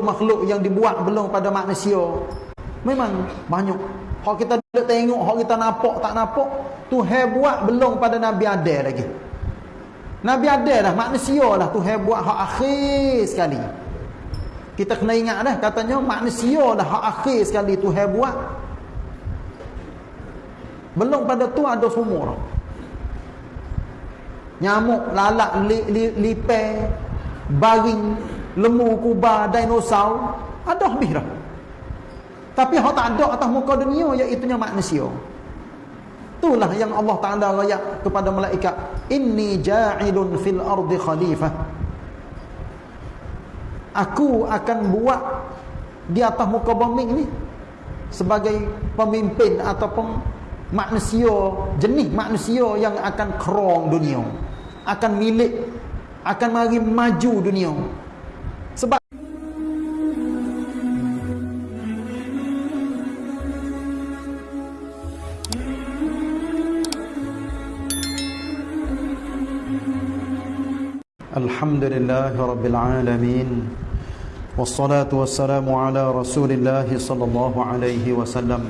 makhluk-makhluk yang dibuat belum pada manusia. Memang banyak. Hak kita tak tengok hak kita nampak tak nampak Tuhan buat belum pada Nabi Adam lagi. Nabi Adam dah manusia lah Tuhan buat hak akhir sekali. Kita kena ingat dah katanya manusia dah hak akhir sekali Tuhan buat. Belum pada tu ada semua nyamuk lalat li, li, lipai baring lembu kuba dinosaur ada habis dah tapi hak tak ada atas muka dunia iaitu manusia. Itulah yang Allah Taala raya kepada malaikat. Inni ja'ilun fil ardi khalifah. Aku akan buat di atas muka bumi ini sebagai pemimpin ataupun manusia jenis manusia yang akan kerong dunia. Akan milik akan mari maju dunia sebab الحمد لله رب العالمين والصلاة والسلام على رسول الله صلى الله عليه وسلم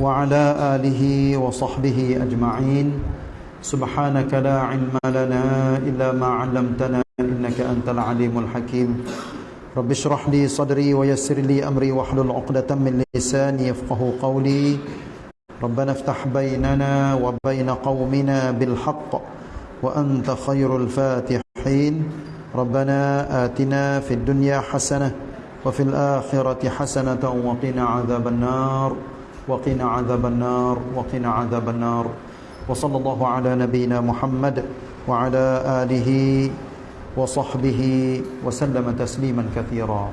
وعلى آله وصحبه أجمعين. سبحانك لا علم لنا إلا ما علمتنا إنك أنت العليم الحكيم. رب اشرح لي صدري ويسر لي أمري واحلل عقدة من لساني يفقه قولي. ربنا افتح بيننا وبين قومنا بالحق وأنت خير الفاتحين. ربنا آتنا في الدنيا حسنة وفي الآخرة حسنة وقنا عذاب النار. وقنا عذاب النار. وقنا عذاب النار. وصلى الله على نبينا محمد وعلى آله وصحبه وسلم تسليما كثيرا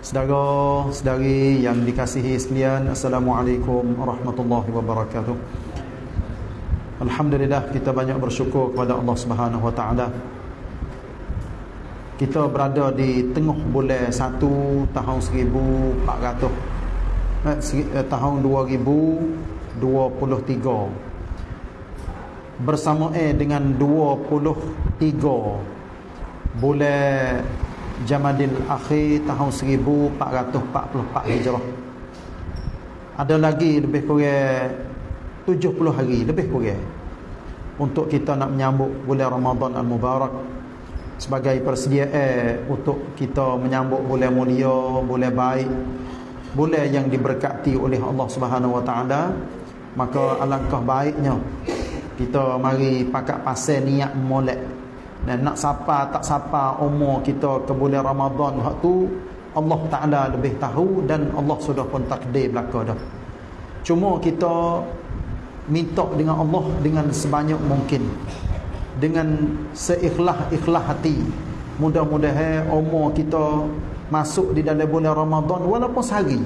Saudara, saudari yang dikasihi sekalian, Assalamualaikum warahmatullahi wabarakatuh. Alhamdulillah kita banyak bersyukur kepada Allah Subhanahu wa taala. Kita berada di tengah bulan 1 tahun 1400 eh, eh, tahun 2023 bersama eh dengan 23 bulan Jamadil Akhir tahun 1444 Hijrah. Ada lagi lebih kurang 70 hari lebih kurang untuk kita nak menyambut bulan Ramadan Al-Mubarak sebagai persediaan untuk kita menyambut bulan mulia, bulan baik, bulan yang diberkati oleh Allah Subhanahu Wa Taala, maka alangkah baiknya kita mari pakat pasal niat molek. Dan nak sapa tak sapa umur kita ke bulan Ramadan hak tu Allah Taala lebih tahu dan Allah sudah pun takdir belaka dah. Cuma kita minta dengan Allah dengan sebanyak mungkin. Dengan seikhlas-ikhlas hati. Mudah-mudahan umur kita masuk di dalam bulan Ramadan walaupun sehari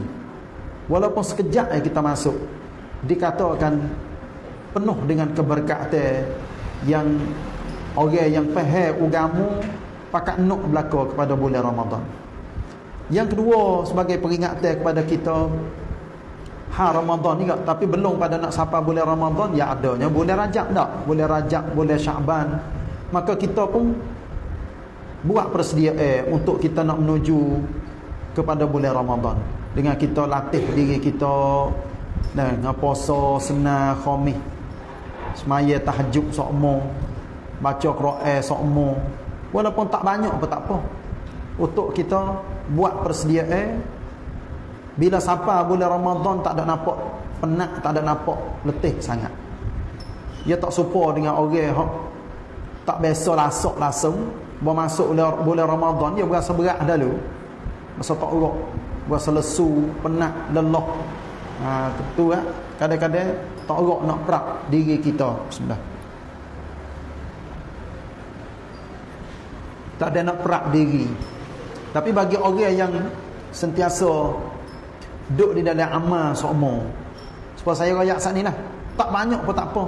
walaupun sekejap kita masuk. Dikatakan penuh dengan keberkatan yang orang yang faham agama pakat nak belaka kepada bulan Ramadan. Yang kedua sebagai peringatan kepada kita ha Ramadan ni tapi belum pada nak sampai bulan Ramadan ya adanya bulan Rajab tak? Bulan Rajab, bulan Syaban. Maka kita pun buat persediaan eh, untuk kita nak menuju kepada bulan Ramadan dengan kita latih diri kita dan puasa senang khamis semaya tahajud sokmo baca Quran sokmo walaupun tak banyak pun tak apa. Untuk kita buat persediaan bila sampai bulan Ramadan tak ada nampak penat tak ada nampak letih sangat. Dia tak serupa dengan orang yang tak biasa lasak langsung masuk bulan Ramadan dia berasa berat dulu. Masa tak urut berasa lesu penat lelah ha, tu kan kadang-kadang tak erak nak perak diri kita. Bismillah. Tak ada nak perak diri. Tapi bagi orang yang sentiasa duduk di dalam amal sokmo sebab saya rakyat saat ni lah. Tak banyak pun tak apa.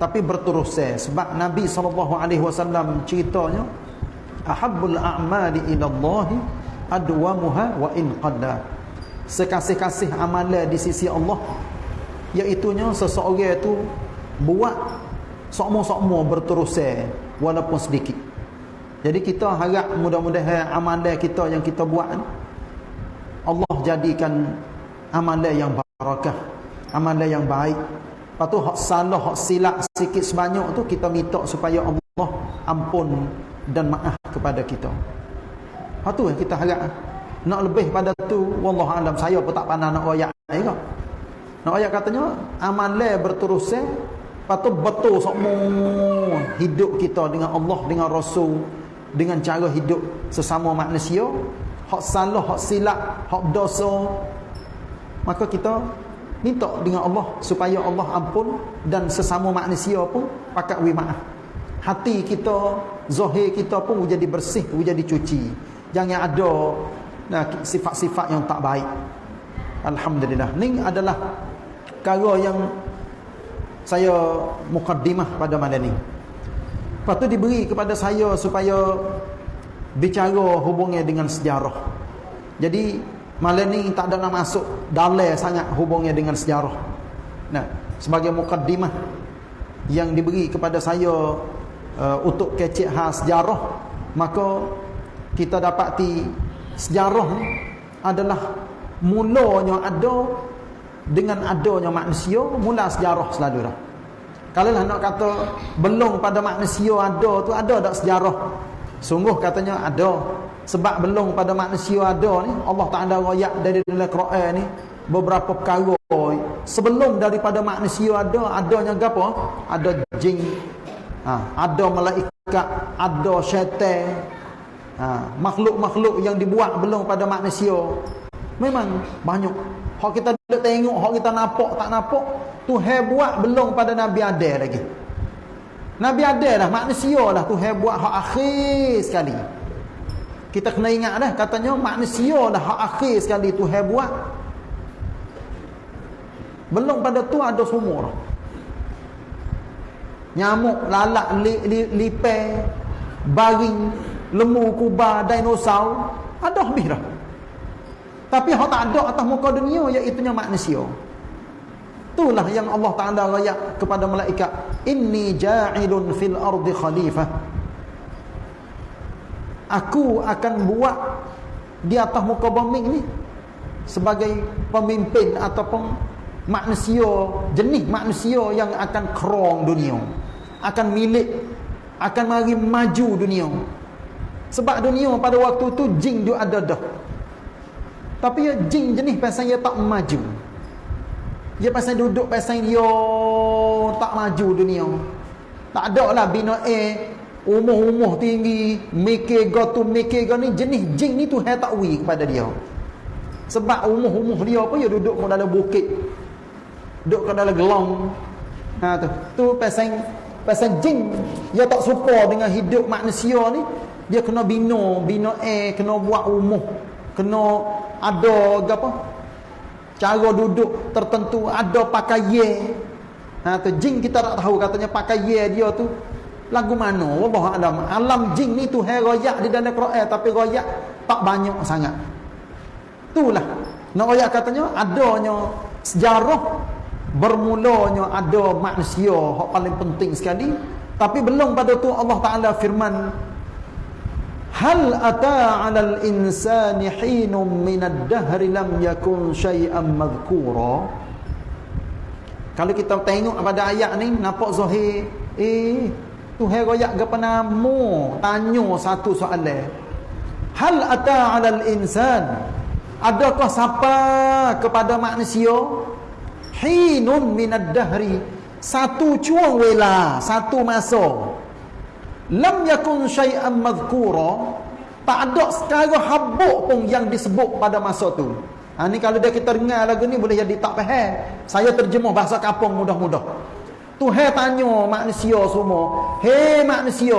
Tapi berterus sebab Nabi SAW ceritanya ahabbul a'mali ilallahi adwamuha wa in qadda sekasih-kasih amalan di sisi Allah iaitunya seseorang itu buat sokmo-sokmo berterusan walaupun sedikit Jadi kita harap mudah-mudahan amalan kita yang kita buat Allah jadikan amalan yang barakah, amalan yang baik. Lepas tu hak salah, hak silap sikit sebanyak tu kita minta supaya Allah ampun dan maaf kepada kita. Lepas tu yang kita harap. Nak lebih pada tu wallahu alam saya pun tak pandai nak ayat ni kau. Nak ayat katanya amalan berterusan tu betul semua hidup kita dengan Allah dengan Rasul dengan cara hidup sesama manusia. Hak salah hak silap hak dosa. Maka kita minta dengan Allah supaya Allah ampun dan sesama manusia pun pakat wi maaf hati kita zahir kita pun jadi bersih jadi cuci. Jangan ada nah sifat-sifat yang tak baik. Alhamdulillah. Ni adalah perkara yang saya mukaddimah pada malam ni Lepas tu diberi kepada saya supaya bicara hubungnya dengan sejarah. Jadi malam ni tak ada nak masuk dalai sangat hubungnya dengan sejarah. Nah, sebagai mukaddimah yang diberi kepada saya uh, untuk kecek khas sejarah, maka kita dapati sejarah ni adalah mulanya ada dengan adanya manusia, mula sejarah selalu dah. Kalau lah nak kata belum pada manusia ada tu ada tak sejarah? Sungguh katanya ada. Sebab belum pada manusia ada ni Allah Taala royak dari dalam Quran ni beberapa perkara sebelum daripada manusia ada adanya gapo? Ada jin. Ha, ada malaikat, ada syaitan. Ha, makhluk-makhluk yang dibuat belum pada manusia. Memang banyak. Hak kita tengok, hak kita nampak tak nampak Tuhan buat belum pada Nabi Adam lagi. Nabi Adam lah manusia lah Tuhan buat hak akhir sekali. Kita kena ingat dah katanya manusia lah hak akhir sekali Tuhan buat. Belum pada tu ada lah. Nyamuk, lalat, li, li, lipai, baring, lembu, kubah, dinosaur. Ada habis dah. Tapi hak tak ada atas muka dunia iaitu manusia. Itulah yang Allah Ta'ala rayak kepada malaikat. Inni ja'ilun fil ardi khalifah. Aku akan buat di atas muka bumi ini sebagai pemimpin ataupun manusia, jenis manusia yang akan kerong dunia. Akan milik, akan mari maju dunia. Sebab dunia pada waktu itu jin dia ada dah. Tapi ya jin jenis pasal dia tak maju. Dia pasal duduk pasal dia tak maju dunia. Tak ada lah bina A umuh-umuh tinggi, mikir go tu mikir go ni jenis jin ni tu hai tak wi kepada dia. Sebab umuh-umuh dia apa dia duduk dalam bukit. Duduk dalam gelong. Ha tu. Tu pasal pasal jin dia tak suka dengan hidup manusia ni. Dia kena bina, bina A, kena buat umuh, kena ada apa? cara duduk tertentu ada pakai ye. Ha tu jin kita tak tahu katanya pakai ye dia tu. Lagu mana? Wallah alam alam jin ni tu hai royak di dalam Quran tapi royak tak banyak sangat. Itulah. Nak royak katanya adanya sejarah bermulanya ada manusia. Yang paling penting sekali. Tapi belum pada tu Allah Taala firman Hal ata 'alal insani hinum minad dahri lam yakun syai'an madhkura? Kalau kita tengok pada ayat ni nampak zahir eh Tuhan royak gapo nama tanya satu soalan. Hal ata 'alal insan Adakah siapa kepada manusia? Hinun minad dahri. Satu cuang wela satu masa lam yakun syai'an madhkura. Tak ada sekara habuk pun yang disebut pada masa tu. Ha, ni kalau dia kita dengar lagu ni boleh jadi tak faham. Saya terjemah bahasa kapung mudah-mudah. Tuhan tanya manusia semua. Hei manusia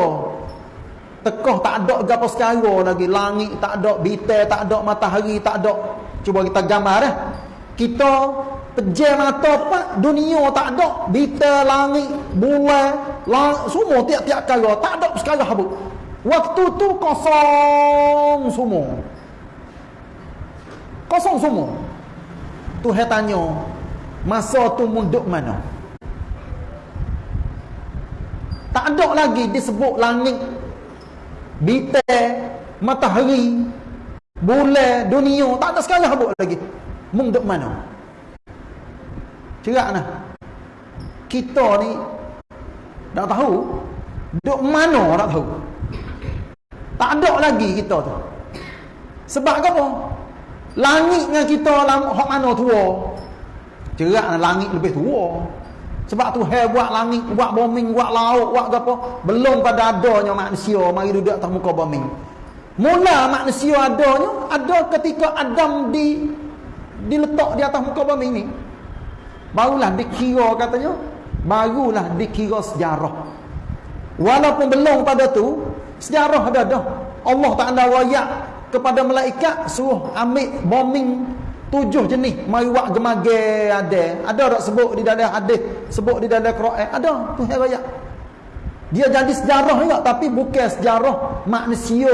tekah tak ada apa sekara lagi? Langit tak ada bintang tak ada matahari tak ada. Cuba kita gambar eh. Kita pejam mata pak. Dunia tak ada. Bita langit bulan lang, semua tiap-tiap kala tak ada sekali habuk. Waktu tu kosong semua. Kosong semua. Tuhan tanya masa tu munduk mana? Tak ada lagi disebut langit bintang matahari bulan dunia. Tak ada sekali habuk lagi. Mung duk mana cerak nah kita ni tak tahu duk mana tak tahu? Tak ada lagi kita tu. Sebab apa? Langit dengan kita hak mana tua? Cerak nah langit lebih tua. Sebab tu hai buat langit buat bombing buat laut buat apa? Belum pada adanya manusia mari duduk atas muka bombing Mula manusia adanya ada ketika Adam di diletak di atas muka bumi ini. Barulah dikira katanya, barulah dikira sejarah. Walaupun belum pada tu, sejarah ada dah. Allah Taala wayak kepada malaikat suruh ambil bombing tujuh jenis mari buat gemage ada. Ada tak sebut di dalam hadis, sebut di dalam Quran? Ada tu wayak. Dia jadi sejarah juga tapi bukan sejarah manusia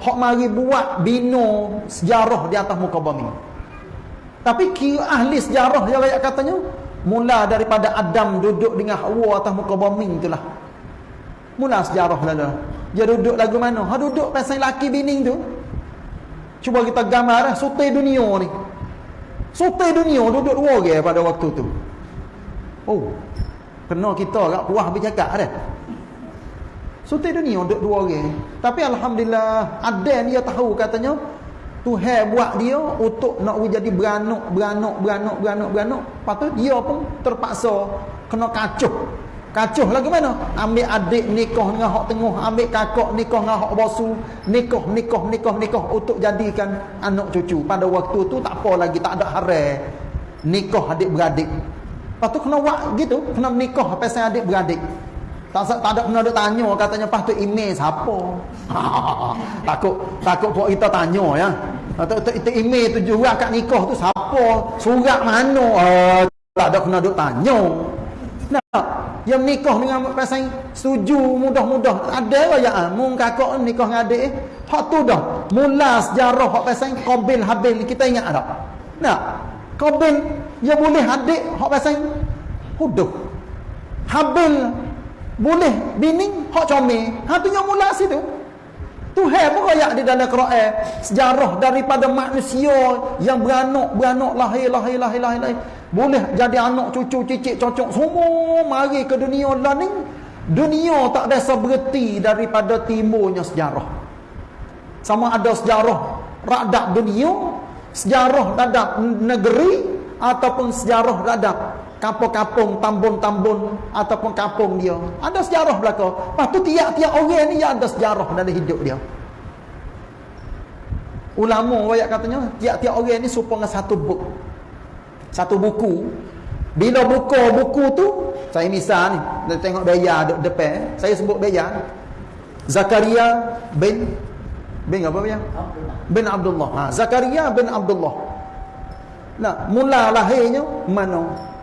hok mari buat bino sejarah di atas muka bumi. Tapi ahli sejarah yang ayat katanya mula daripada Adam duduk dengan Hawa atas muka bumi itulah. Mula sejarah lalu. Dia duduk lagu mana? Ha duduk pasal laki bini tu. Cuba kita gambar eh, sutai dunia ni. Sutai dunia duduk dua orang pada waktu tu. Oh. Kena kita agak puas bercakap ada. Sultan dunia untuk dua orang. Tapi Alhamdulillah ada dia tahu katanya Tuhan buat dia untuk nak jadi beranak, beranak, beranak, beranak, beranak. Lepas tu dia pun terpaksa kena kacuh. Kacuh lagi mana? Ambil adik nikah dengan hak tengah, ambil kakak nikah dengan hak bosu, nikah, nikah, nikah, nikah untuk jadikan anak cucu. Pada waktu tu tak apa lagi, tak ada haram nikah adik beradik. Lepas tu kena buat gitu, kena nikah pasal adik beradik. Tak tak ada kena ada tanya katanya pas tu email siapa. takut takut buat kita tanya ya. Atau itu email tu juga kat nikah tu siapa? Surat mana? Uh, tak ada kena ada tanya. Nah, yang nikah dengan pasal setuju mudah-mudah ada ya ah mung kakak nikah dengan adik eh. Hak tu dah. Mula sejarah hak pasal Qabil Habil kita ingat tak? Nah, Qabil dia boleh adik hak pasal huduh. Habil boleh bini hak comel ha tu yang mula situ Tuhan pun royak di dalam Quran. Sejarah daripada manusia yang beranak beranak lahir lahir lahir lahir, lahir. boleh jadi anak cucu cicit cocok. Semua mari ke dunia lah ni. Dunia tak biasa berhenti daripada timurnya sejarah. Sama ada sejarah radap dunia sejarah radap negeri ataupun sejarah radap kampung-kampung, tambun-tambun ataupun kampung dia. Ada sejarah belaka. Lepas tu tiap-tiap orang ni ada sejarah dalam hidup dia. Ulama ayat katanya, tiap-tiap orang ni serupa dengan satu buku. Satu buku. Bila buka buku tu, saya misal ni, kita tengok Beya depan, saya sebut Beya. Zakaria bin bin apa dia? Bin Abdullah. Ha, Zakaria bin Abdullah. Nah, mula lahirnya mana?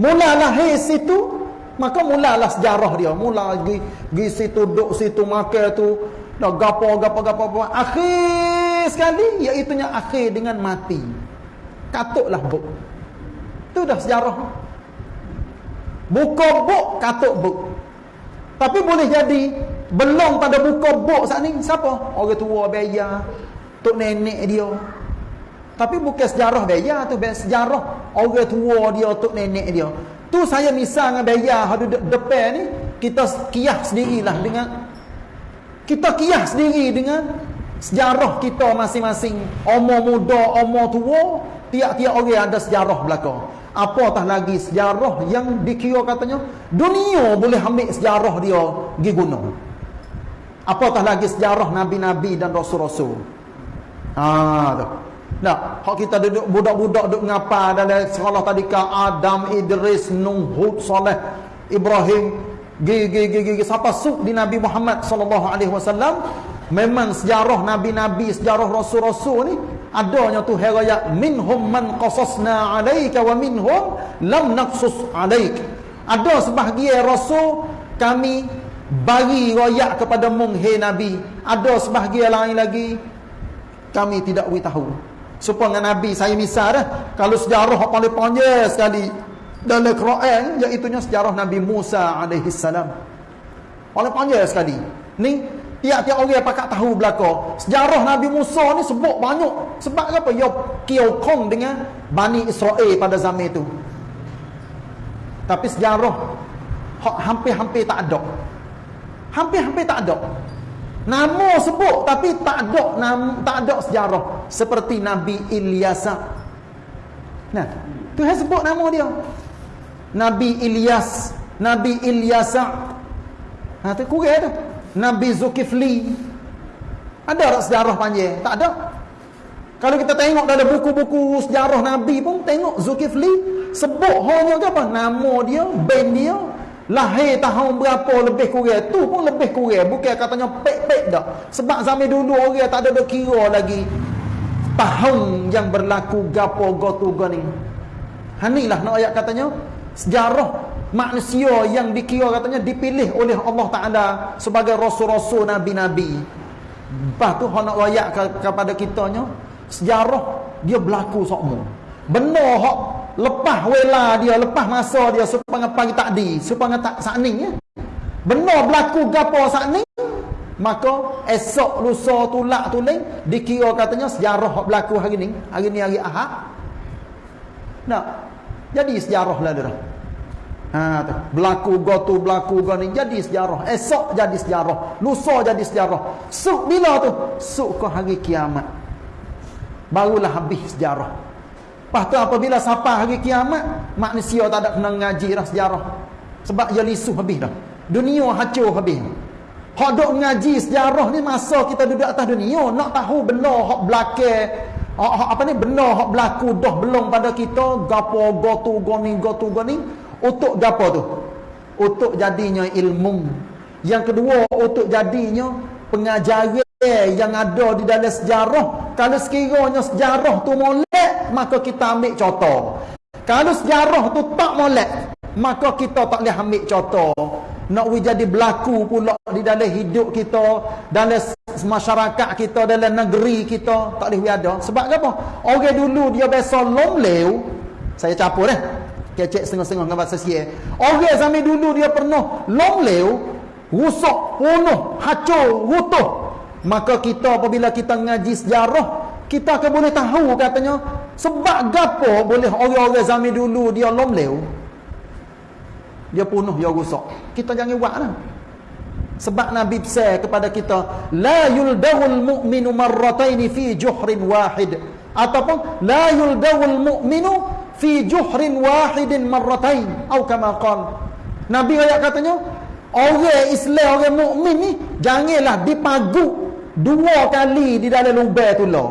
Mula lahir situ Maka mulalah sejarah dia. Mula pergi, pergi situ duduk situ makan tu Dah gapo gapo gapo gapo Akhir sekali Iaitunya akhir dengan mati. Katuklah buk. Itu dah sejarah. Buka buk katuk buk. Tapi boleh jadi Belum pada buka buk saat ni Siapa? Orang tua bayar Tok nenek dia tapi bukan sejarah beya tu, sejarah orang tua dia, tok nenek dia. Tu saya misal dengan beya hadu depan ni, kita kiyah sendirilah dengan kita kiyah sendiri dengan sejarah kita masing-masing. Umur muda, umur tua, tiap-tiap orang ada sejarah belaka. Apatah lagi sejarah yang dikira katanya dunia boleh ambil sejarah dia pergi guna. Apatah lagi sejarah nabi-nabi dan rasul-rasul. Ah, tu. Nah, hak kita duduk budak-budak duduk ngapa dalam sekolah tadi ka Adam, Idris, Nuh, Hud, Saleh, Ibrahim, gigi gigi siapa suk di Nabi Muhammad sallallahu alaihi wasallam memang sejarah nabi-nabi, sejarah rasul-rasul ni adanya tu heraya minhum man qasasna alaika wa minhum lam naqsus alaik. Ada sebahagian rasul kami bagi royak kepada mung hey nabi. Ada sebahagian lain lagi kami tidak tahu. Supaya dengan Nabi saya misal dah. Kalau sejarah paling panjang sekali dalam Quran iaitu sejarah Nabi Musa alaihi salam. Paling panjang sekali. Ni Tiap-tiap orang pakat tahu belaka. Sejarah Nabi Musa ni sebut banyak. Sebab apa? Ya kiokong dengan Bani Israel pada zaman itu. Tapi sejarah hampir-hampir tak ada. Hampir-hampir tak ada. Nama sebut tapi tak ada nama, tak ada sejarah seperti Nabi Ilyas. Nah, Tuhan sebut nama dia. Nabi Ilyas, Nabi Ilyas. Ha tu kurang tu. Nabi Zulkifli. Ada tak sejarah panjang? Tak ada. Kalau kita tengok dalam buku-buku sejarah Nabi pun tengok Zulkifli sebut hanya apa? Nama dia, band dia, lahir tahun berapa lebih kurang. Tu pun lebih kurang. Bukan katanya pek-pek dah. Sebab zaman dulu orang tak ada kira lagi tahun yang berlaku gapo gotu gani. Hanilah nak ayat katanya sejarah manusia yang dikira katanya dipilih oleh Allah Taala sebagai rasul-rasul nabi-nabi. Lepas tu nak ayat kepada kitanya sejarah dia berlaku sokmo. Benar hak lepas wela dia, lepas masa dia supaya pagi tak di, supaya tak sakning ya. Benar berlaku gapo sakning, maka esok lusa tulak tuling dikira katanya sejarah berlaku hari ni, hari ni hari Ahad. Nak jadi sejarah lah dia. Ha tu. Berlaku gotu berlaku gani jadi sejarah. Esok jadi sejarah. Lusa jadi sejarah. Suk bila tu? Suk ke hari kiamat. Barulah habis sejarah. Lepas tu apabila sampai hari kiamat, manusia tak ada kena ngaji dah sejarah. Sebab dia lisuh habis dah. Dunia hancur habis. Hak duk ngaji sejarah ni masa kita duduk atas dunia nak tahu benda hak belakang apa ni benda hak berlaku dah belum pada kita gapo gotu goni gotu goni untuk gapo tu? Untuk jadinya ilmu. Yang kedua, untuk jadinya pengajaran yang ada di dalam sejarah. Kalau sekiranya sejarah tu molek, maka kita ambil contoh. Kalau sejarah tu tak molek, maka kita tak boleh ambil contoh. Nak jadi berlaku pula di dalam hidup kita, dalam masyarakat kita, dalam negeri kita, tak boleh ada. Sebab apa? Orang dulu dia biasa lomleu, saya capur eh kecek setengah-setengah dengan bahasa siya. Orang zaman dulu dia pernah long leu, rusak, punuh, hancur, rutuh. Maka kita apabila kita ngaji sejarah, kita akan boleh tahu katanya sebab gapo boleh orang-orang zaman dulu dia long leu. Dia punuh, dia rusak. Kita jangan buatlah. Sebab Nabi besar kepada kita, la yuldawul mu'minu marrataini fi juhrin wahid. Ataupun la yuldawul mu'minu fi juhrin wahidin marratain atau kama nabi ayat katanya orang Islam orang mukmin ni janganlah dipagu dua kali di dalam lubang tu lah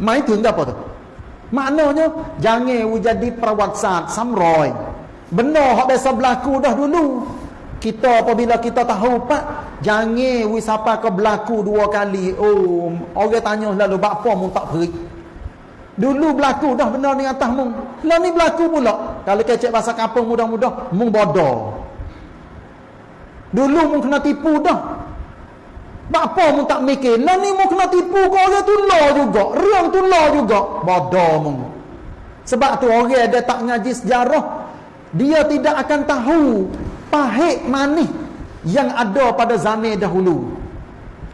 mai tu apa tu maknanya jangan jadi perawat samroy benar hak biasa berlaku dah dulu kita apabila kita tahu pak jangan wisapa ke berlaku dua kali oh orang tanya lalu apa mu tak perik Dulu berlaku dah benda ni atas mung. Lah ni berlaku pula. Kalau kecek bahasa kampung mudah-mudah, mung bodoh. Dulu mung kena tipu dah. Apa mung tak mikir? Lah ni mung kena tipu kau orang tu lah juga. Riang tu lah juga. Bodoh mung. Sebab tu orang ada tak ngaji sejarah. Dia tidak akan tahu pahit manis yang ada pada zaman dahulu.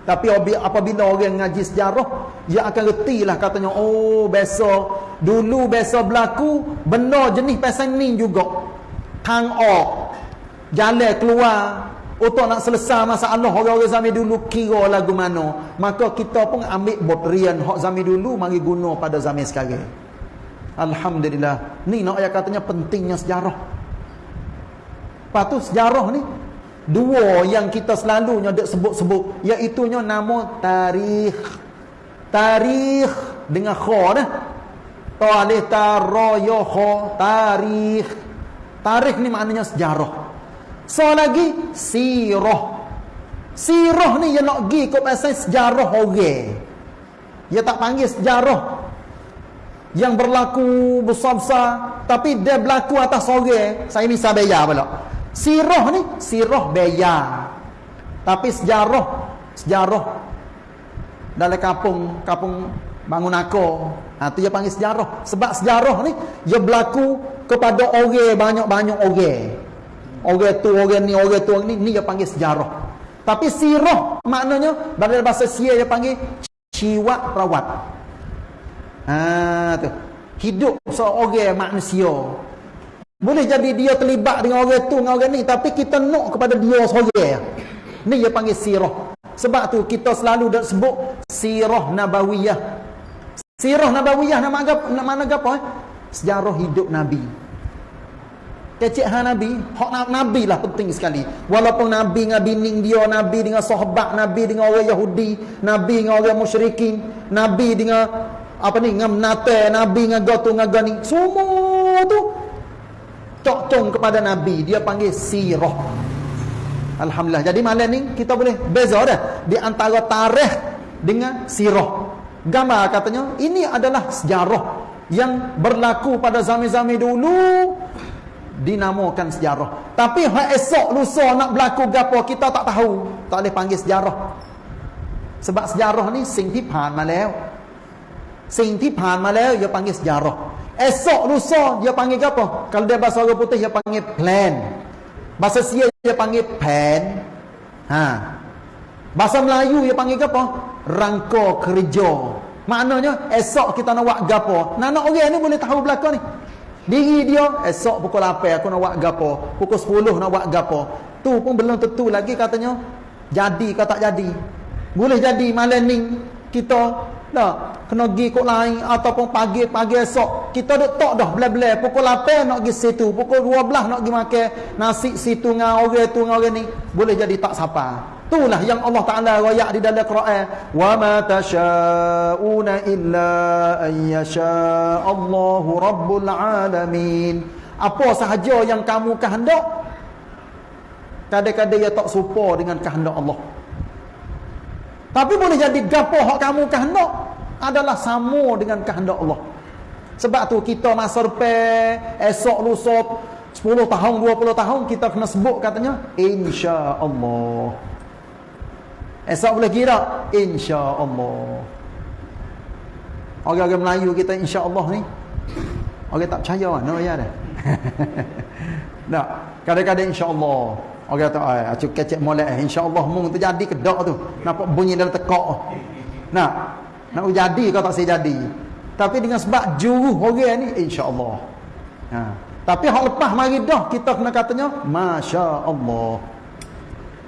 Tapi apabila orang ngaji sejarah, dia akan reti lah katanya, oh biasa, dulu biasa berlaku, benda jenis pasal ni juga. Tang ok, jalan keluar, untuk nak selesai masalah orang-orang zaman dulu kira lagu mana. Maka kita pun ambil botrian hak zaman dulu, mari guna pada zaman sekarang. Alhamdulillah. Ni nak ayat katanya pentingnya sejarah. Tu sejarah ni, Dua yang kita selalunya dek sebut-sebut iaitu nama tarikh. Tarikh dengan kha dah. Talih taraya kha tarikh. Tarikh ni maknanya sejarah. So lagi sirah. Sirah ni yang nak gi kau pasal sejarah orang. Dia tak panggil sejarah yang berlaku besar-besar tapi dia berlaku atas orang. Saya misal bayar pula. Sirah ni sirah bayar. Tapi sejarah sejarah dalam kampung kampung bangun aku. Ha tu dia panggil sejarah. Sebab sejarah ni dia berlaku kepada orang banyak-banyak orang. Orang tu orang ni orang tu ni ni dia panggil sejarah. Tapi sirah maknanya dalam bahasa Sia dia panggil ciwak rawat. Ha tu. Hidup seorang manusia. Boleh jadi dia terlibat dengan orang tu dengan orang ni tapi kita nak kepada dia seorang. Ni dia panggil sirah. Sebab tu kita selalu dah sebut sirah nabawiyah. Sirah nabawiyah nama apa? Nama apa? Eh? Sejarah hidup Nabi. Kecik ha Nabi, hak Nabi lah penting sekali. Walaupun Nabi dengan bining dia, Nabi dengan sahabat, Nabi dengan orang Yahudi, Nabi dengan orang musyrikin, Nabi dengan apa ni, dengan menate, Nabi dengan gotu dengan gani. Semua tu cocong kepada Nabi. Dia panggil sirah. Alhamdulillah. Jadi malam ni kita boleh beza dah di antara tarikh dengan sirah. Gambar katanya ini adalah sejarah yang berlaku pada zaman-zaman dulu dinamakan sejarah. Tapi hak esok lusa nak berlaku gapo kita tak tahu. Tak boleh panggil sejarah. Sebab sejarah ni sing ti pan maแล้ว. Sing ti pan maแล้ว dia panggil sejarah. Esok lusa dia panggil gapo? Kalau dia bahasa orang putih dia panggil plan. Bahasa Sia dia panggil pen. Ha. Bahasa Melayu dia panggil gapo? Rangka kerja. Maknanya esok kita nak buat gapo? Nak nak orang ni boleh tahu belakang ni. Diri dia esok pukul 8 aku nak buat gapo, pukul 10 nak buat gapo. Tu pun belum tentu lagi katanya jadi ke tak jadi. Boleh jadi malam ni kita dah kena pergi kok lain ataupun pagi-pagi esok kita duk tok dah bela-bela pukul 8 nak pergi situ, pukul 12 nak pergi makan nasi situ dengan orang tu dengan orang ni. Boleh jadi tak sapa. Itulah yang Allah Taala royak di dalam Quran, "Wa ma tasyauna illa an Allahu rabbul alamin." Apa sahaja yang kamu kehendak kadang-kadang ia tak serupa dengan kehendak Allah. Tapi boleh jadi gapo hak kamu kehendak adalah sama dengan kehendak Allah. Sebab tu kita masa depan esok lusa 10 tahun 20 tahun kita kena sebut katanya insya-Allah. Esok boleh kira insya-Allah. Orang-orang Melayu kita insya-Allah ni orang tak percaya mana ya dah. Tak, kadang-kadang insya-Allah. Orang kata ai acu kecek molek eh. insya-Allah mung terjadi kedak tu. Nampak bunyi dalam tekak. Nak nak jadi kau tak saya jadi. Tapi dengan sebab juru orang ni insya-Allah. Ha. Tapi hak lepas mari dah kita kena katanya masya-Allah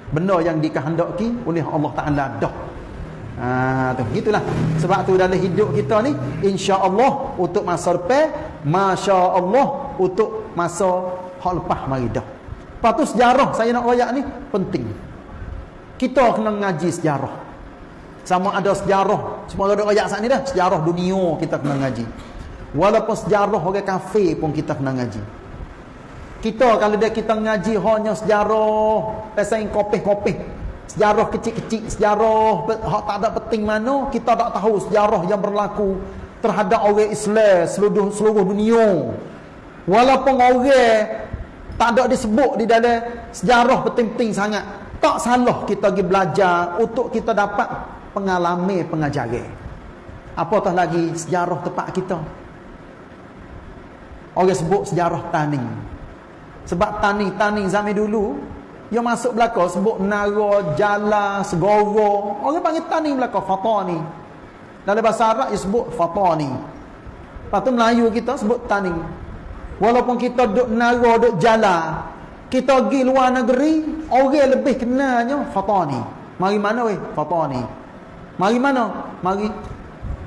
benda yang dikehendaki oleh Allah Taala dah. Ha tu gitulah. Sebab tu dalam hidup kita ni insya-Allah untuk masa depan, masya-Allah untuk masa hak lepas mari dah. Tu sejarah saya nak royak ni penting. Kita kena ngaji sejarah. Sama ada sejarah, semua ada royak saat ni dah, sejarah dunia kita kena ngaji. Walaupun sejarah orang kafir pun kita kena ngaji. Kita kalau dia kita ngaji hanya sejarah pasal kopih-kopih. Sejarah kecil-kecil, sejarah hak tak ada penting mana, kita tak tahu sejarah yang berlaku terhadap orang Islam seluruh seluruh dunia. Walaupun orang tak ada disebut di dalam sejarah penting-penting sangat. Tak salah kita pergi belajar untuk kita dapat pengalaman pengajaran. Apatah lagi sejarah tempat kita. Orang sebut sejarah tani. Sebab tani-tani zaman dulu yang masuk belakang sebut nara, jala, segoro. Orang panggil tani belakang fatani. Dalam bahasa Arab dia sebut fatani. Lepas tu Melayu kita sebut tani. Walaupun kita duduk nara, duduk jala. Kita pergi luar negeri, orang lebih kenalnya fatani. Mari mana weh? Fatani. Mari mana? Mari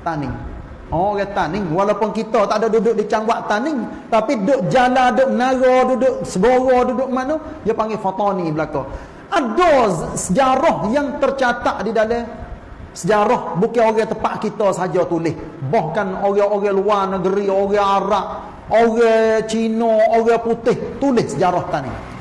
tani. Oh orang taning walaupun kita tak ada duduk di cangwak taning tapi duduk jala duduk nara duduk segoro duduk mana dia panggil fatani belaka. Ada sejarah yang tercatat di dalam sejarah bukan orang tempat kita saja tulis. Bahkan orang-orang luar negeri orang Arab orang Cina orang putih tulis sejarah taning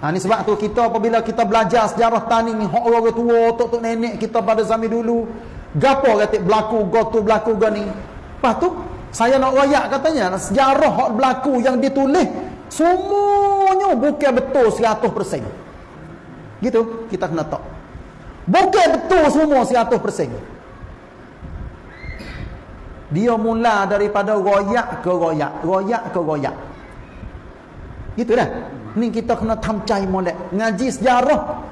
Ha, ni sebab tu kita apabila kita belajar sejarah tani ni orang-orang tua, tok-tok nenek kita pada zaman dulu gapo kata berlaku gotu berlaku gani lepas tu saya nak royak katanya sejarah hak berlaku yang ditulis semuanya bukan betul 100% gitu kita kena tahu bukan betul semua 100% dia mula daripada royak ke royak royak ke royak. Gitu dah. Ni kita kena tamcai molek. Ngaji sejarah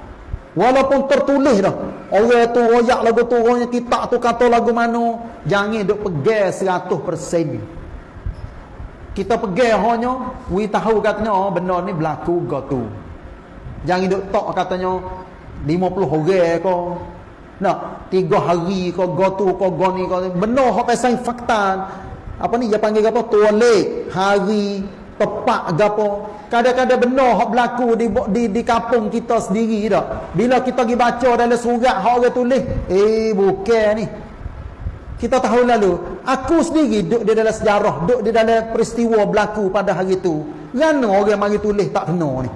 Walaupun tertulis dah. Orang tu royak lagu tu, orangnya kitab tu kata lagu mana. Jangan duk pegang 100%. Kita pegang hanya, we tahu katanya, oh, benda ni berlaku go tu. Jangan duk tok katanya, 50 orang ke. Nak, tiga hari ke, go tu ke, go ni ke. Hak pasal fakta. Apa ni, dia panggil apa? Tualik, hari, tepat gapo. Kadang-kadang benar hak berlaku di di di kampung kita sendiri dak. Bila kita pergi baca dalam surat hak orang tulis eh bukan ni. Kita tahu lalu aku sendiri duduk di dalam sejarah duduk di dalam peristiwa berlaku pada hari itu kerana orang mari tulis tak kena ni.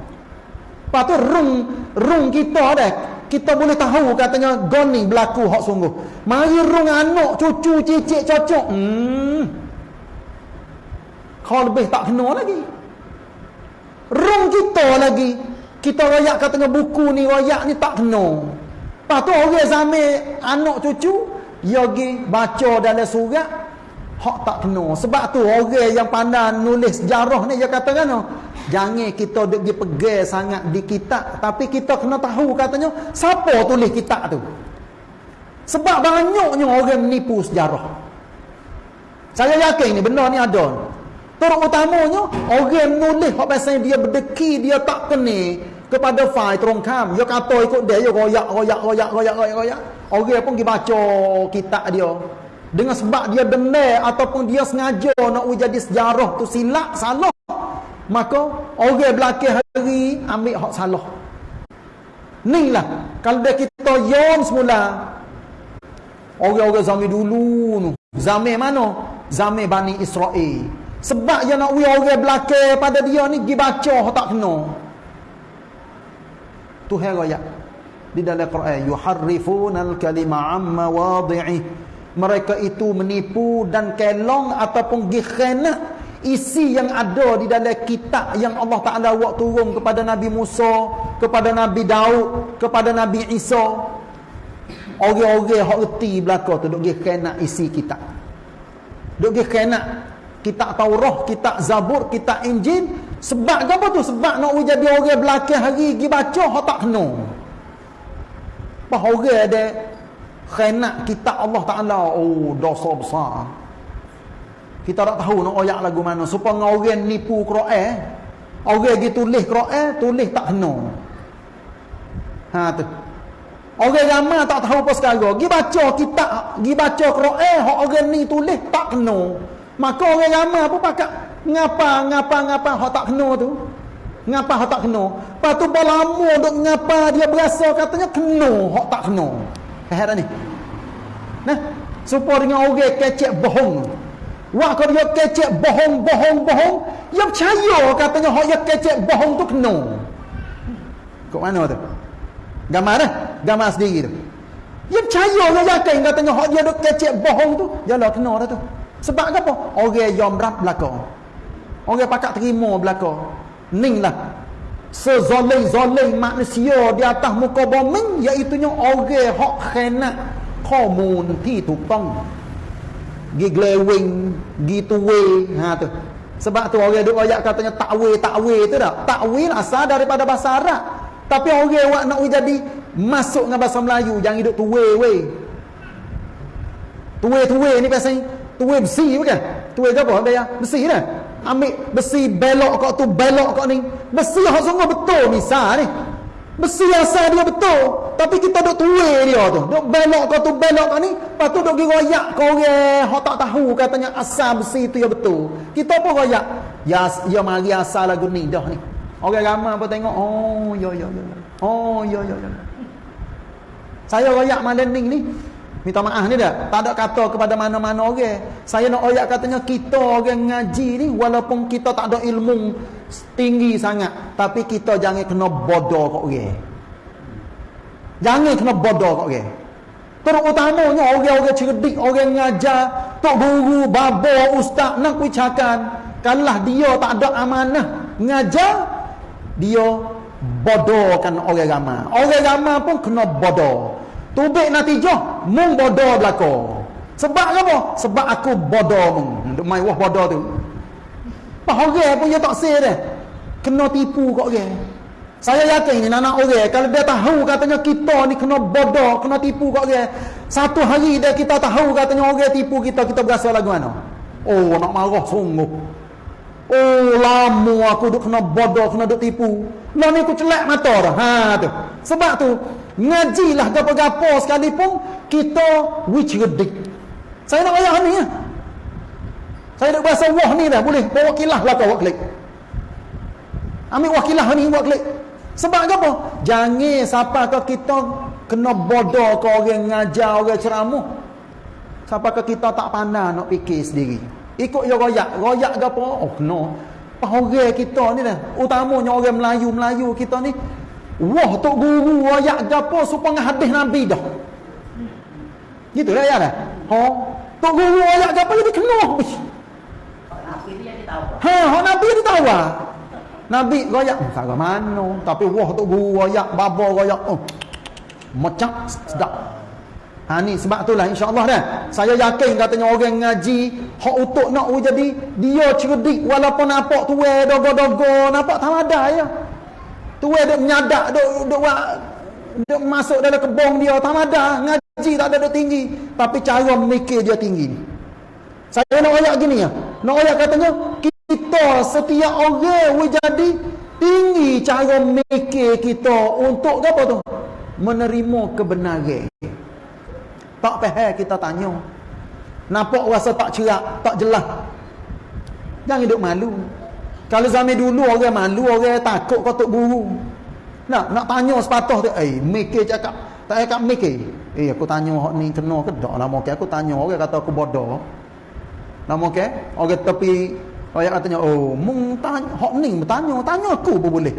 Lepas tu rung rung kita dah kita boleh tahu katanya goni berlaku hak sungguh. Mari rung anak cucu cicit cocok. Hmm kau lebih tak kena lagi. Rong kita lagi. Kita rayak katanya buku ni, rayak ni tak kena. Lepas tu orang zamir anak cucu, dia pergi baca dalam surat, hak tak kena. Sebab tu orang yang pandai nulis sejarah ni, dia kata kan, jangan kita pergi pegang sangat di kitab. Tapi kita kena tahu katanya, siapa tulis kitab tu? Sebab banyaknya orang menipu sejarah. Saya yakin ni, benda ni ada. Terutamanya orang menulis hak pasal dia berdeki dia tak kena kepada fai terongkam. Dia kata ikut dia, dia royak royak royak royak royak royak. Orang pun pergi baca kitab dia. Dengan sebab dia benar ataupun dia sengaja nak jadi sejarah tu silap salah. Maka orang belakang hari ambil hak salah. Ni lah kalau dia kita yom semula orang-orang zaman dulu. Zaman mana? Zaman Bani Israel. Sebab yang nak we orang belakang pada dia ni pergi baca tak kena. Tuhan raya di dalam Quran yuharrifunal kalima amma wadhi'i mereka itu menipu dan kelong ataupun gikhana isi yang ada di dalam kitab yang Allah Taala buat turun kepada Nabi Musa, kepada Nabi Daud, kepada Nabi Isa. Orang-orang hak reti belaka tu duk gikhana isi kitab. Duk gikhana kitab Taurah, kitab Zabur, kitab Injil. Sebab apa tu? Sebab nak jadi orang belakang hari pergi baca, hak tak kena. Apa orang ada khenat kitab Allah Ta'ala. Oh, dosa besar. Kita tak tahu nak oyak lagu mana. Supaya orang nipu Quran. Orang pergi tulis Quran, tulis tak kena. Ha tu. Orang ramai tak tahu apa sekarang. Pergi baca kitab, pergi baca Quran, hak orang ni tulis tak kena. Maka orang ramai pun pakat ngapa ngapa ngapa hak tak kena tu. Ngapa hak tak kena? Lepas tu berlama duk ngapa dia berasa katanya kena hak tak kena. Heran ni. Nah, supaya dengan orang kecek bohong. Wah kalau dia kecek bohong bohong bohong, dia percaya katanya hak dia kecek bohong tu kena. Kok mana tu? Gambar dah. Gambar sendiri tu. Dia percaya dia yakin katanya hak dia duk kecek bohong tu, jalah kena dah tu. Sebab apa? Orang yang berat belakang. Orang pakat terima belakang. Ning lah. Sezolim-zolim manusia di atas muka bumi. Iaitunya orang yang khenat. Komun ti tukang. Gi glewing. Gi tuwe. Ha tu. Sebab tu orang duk ayat katanya takwe, takwe tu tak? Takwe lah asal daripada bahasa Arab. Tapi orang yang nak jadi masuk dengan bahasa Melayu. Jangan hidup tuwe, we. Tuwe-tuwe ni biasanya tuwe besi bukan? Ke apa dia besi dah ambil besi belok kau tu belok kau ni. Besi hak sungguh betul misal ni. Besi asal dia betul. Tapi kita duk tuwe dia tu. Duk belok kau tu belok kau ni. Lepas tu duk royak kau orang. Hak tak tahu katanya asal besi tu ya betul. Kita pun royak. Ya ya mari asal lagu ni dah ni. Orang ramai apa tengok oh ya ya ya oh ya ya ya saya royak malam ni ni Minta maaf ni dah. Tak ada kata kepada mana-mana orang. Saya nak oyak katanya kita orang ngaji ni walaupun kita tak ada ilmu tinggi sangat, tapi kita jangan kena bodoh kat orang. Jangan kena bodoh kat orang. Terutamanya orang-orang cerdik, orang ngajar, tok guru, babo, ustaz nak bicakan. Kalau dia tak ada amanah ngajar, dia bodohkan orang ramai. Orang ramai pun kena bodoh. Tubik natijah mung bodoh belaka. Sebab apa? Sebab aku bodoh mung. Duk mai wah bodoh tu. Apa orang pun dia tak say dah. Kena tipu kok orang. Saya yakin ni anak orang kalau dia tahu katanya kita ni kena bodoh, kena tipu kat orang. Satu hari dia kita tahu katanya orang tipu kita, kita berasa lagu mana? Oh, nak marah sungguh. Oh, lama aku duk kena bodoh, kena duk tipu. Lah ni aku celak mata dah. Ha tu. Sebab tu ngajilah gapo-gapo sekalipun kita which redik. Saya nak ayat ni ya. Saya nak bahasa wah ni dah boleh bawa kilah lah kau klik. Ambil wakilah ni buat klik. Sebab apa? Jangan siapa ke kita kena bodoh ke orang ngajar orang ceramah. Siapa ke kita tak pandai nak fikir sendiri. Ikut ya royak. Royak ke apa? Oh no. Orang kita ni dah. Utamanya orang Melayu-Melayu kita ni. Wah tok guru ke apa supaya hadis Nabi dah. Gitu lah ya dah. Ha? Tok guru ke apa jadi kena. Ha, ha Nabi dia tahu ah. Nabi royak tak ke mana tapi wah tu guru royak baba royak oh macam sedap ha ni sebab itulah insyaallah dah saya yakin katanya orang ngaji hak utuk nak jadi dia cerdik walaupun nampak tuai dogo-dogo nampak ada ya tuai duk menyadak duk duk duk masuk dalam kebong dia tak ada ngaji tak ada duk tinggi. Tapi cara mikir dia tinggi saya nak ayat gini ya. Nak ayat katanya kita setiap orang we jadi tinggi cara mikir kita untuk apa tu? Menerima kebenaran. Tak faham kita tanya. Nampak rasa tak cerak tak jelas. Jangan hidup malu kalau zaman dulu orang malu orang takut kau tok guru nak nak tanya sepatah tu eh mikir cakap tak cakap mikir eh aku tanya hak ni kena ke tak lama ke aku tanya orang kata aku bodoh lama ke orang tepi Ayat katanya, oh, mung tanya, hok ni bertanya, tanya aku pun boleh.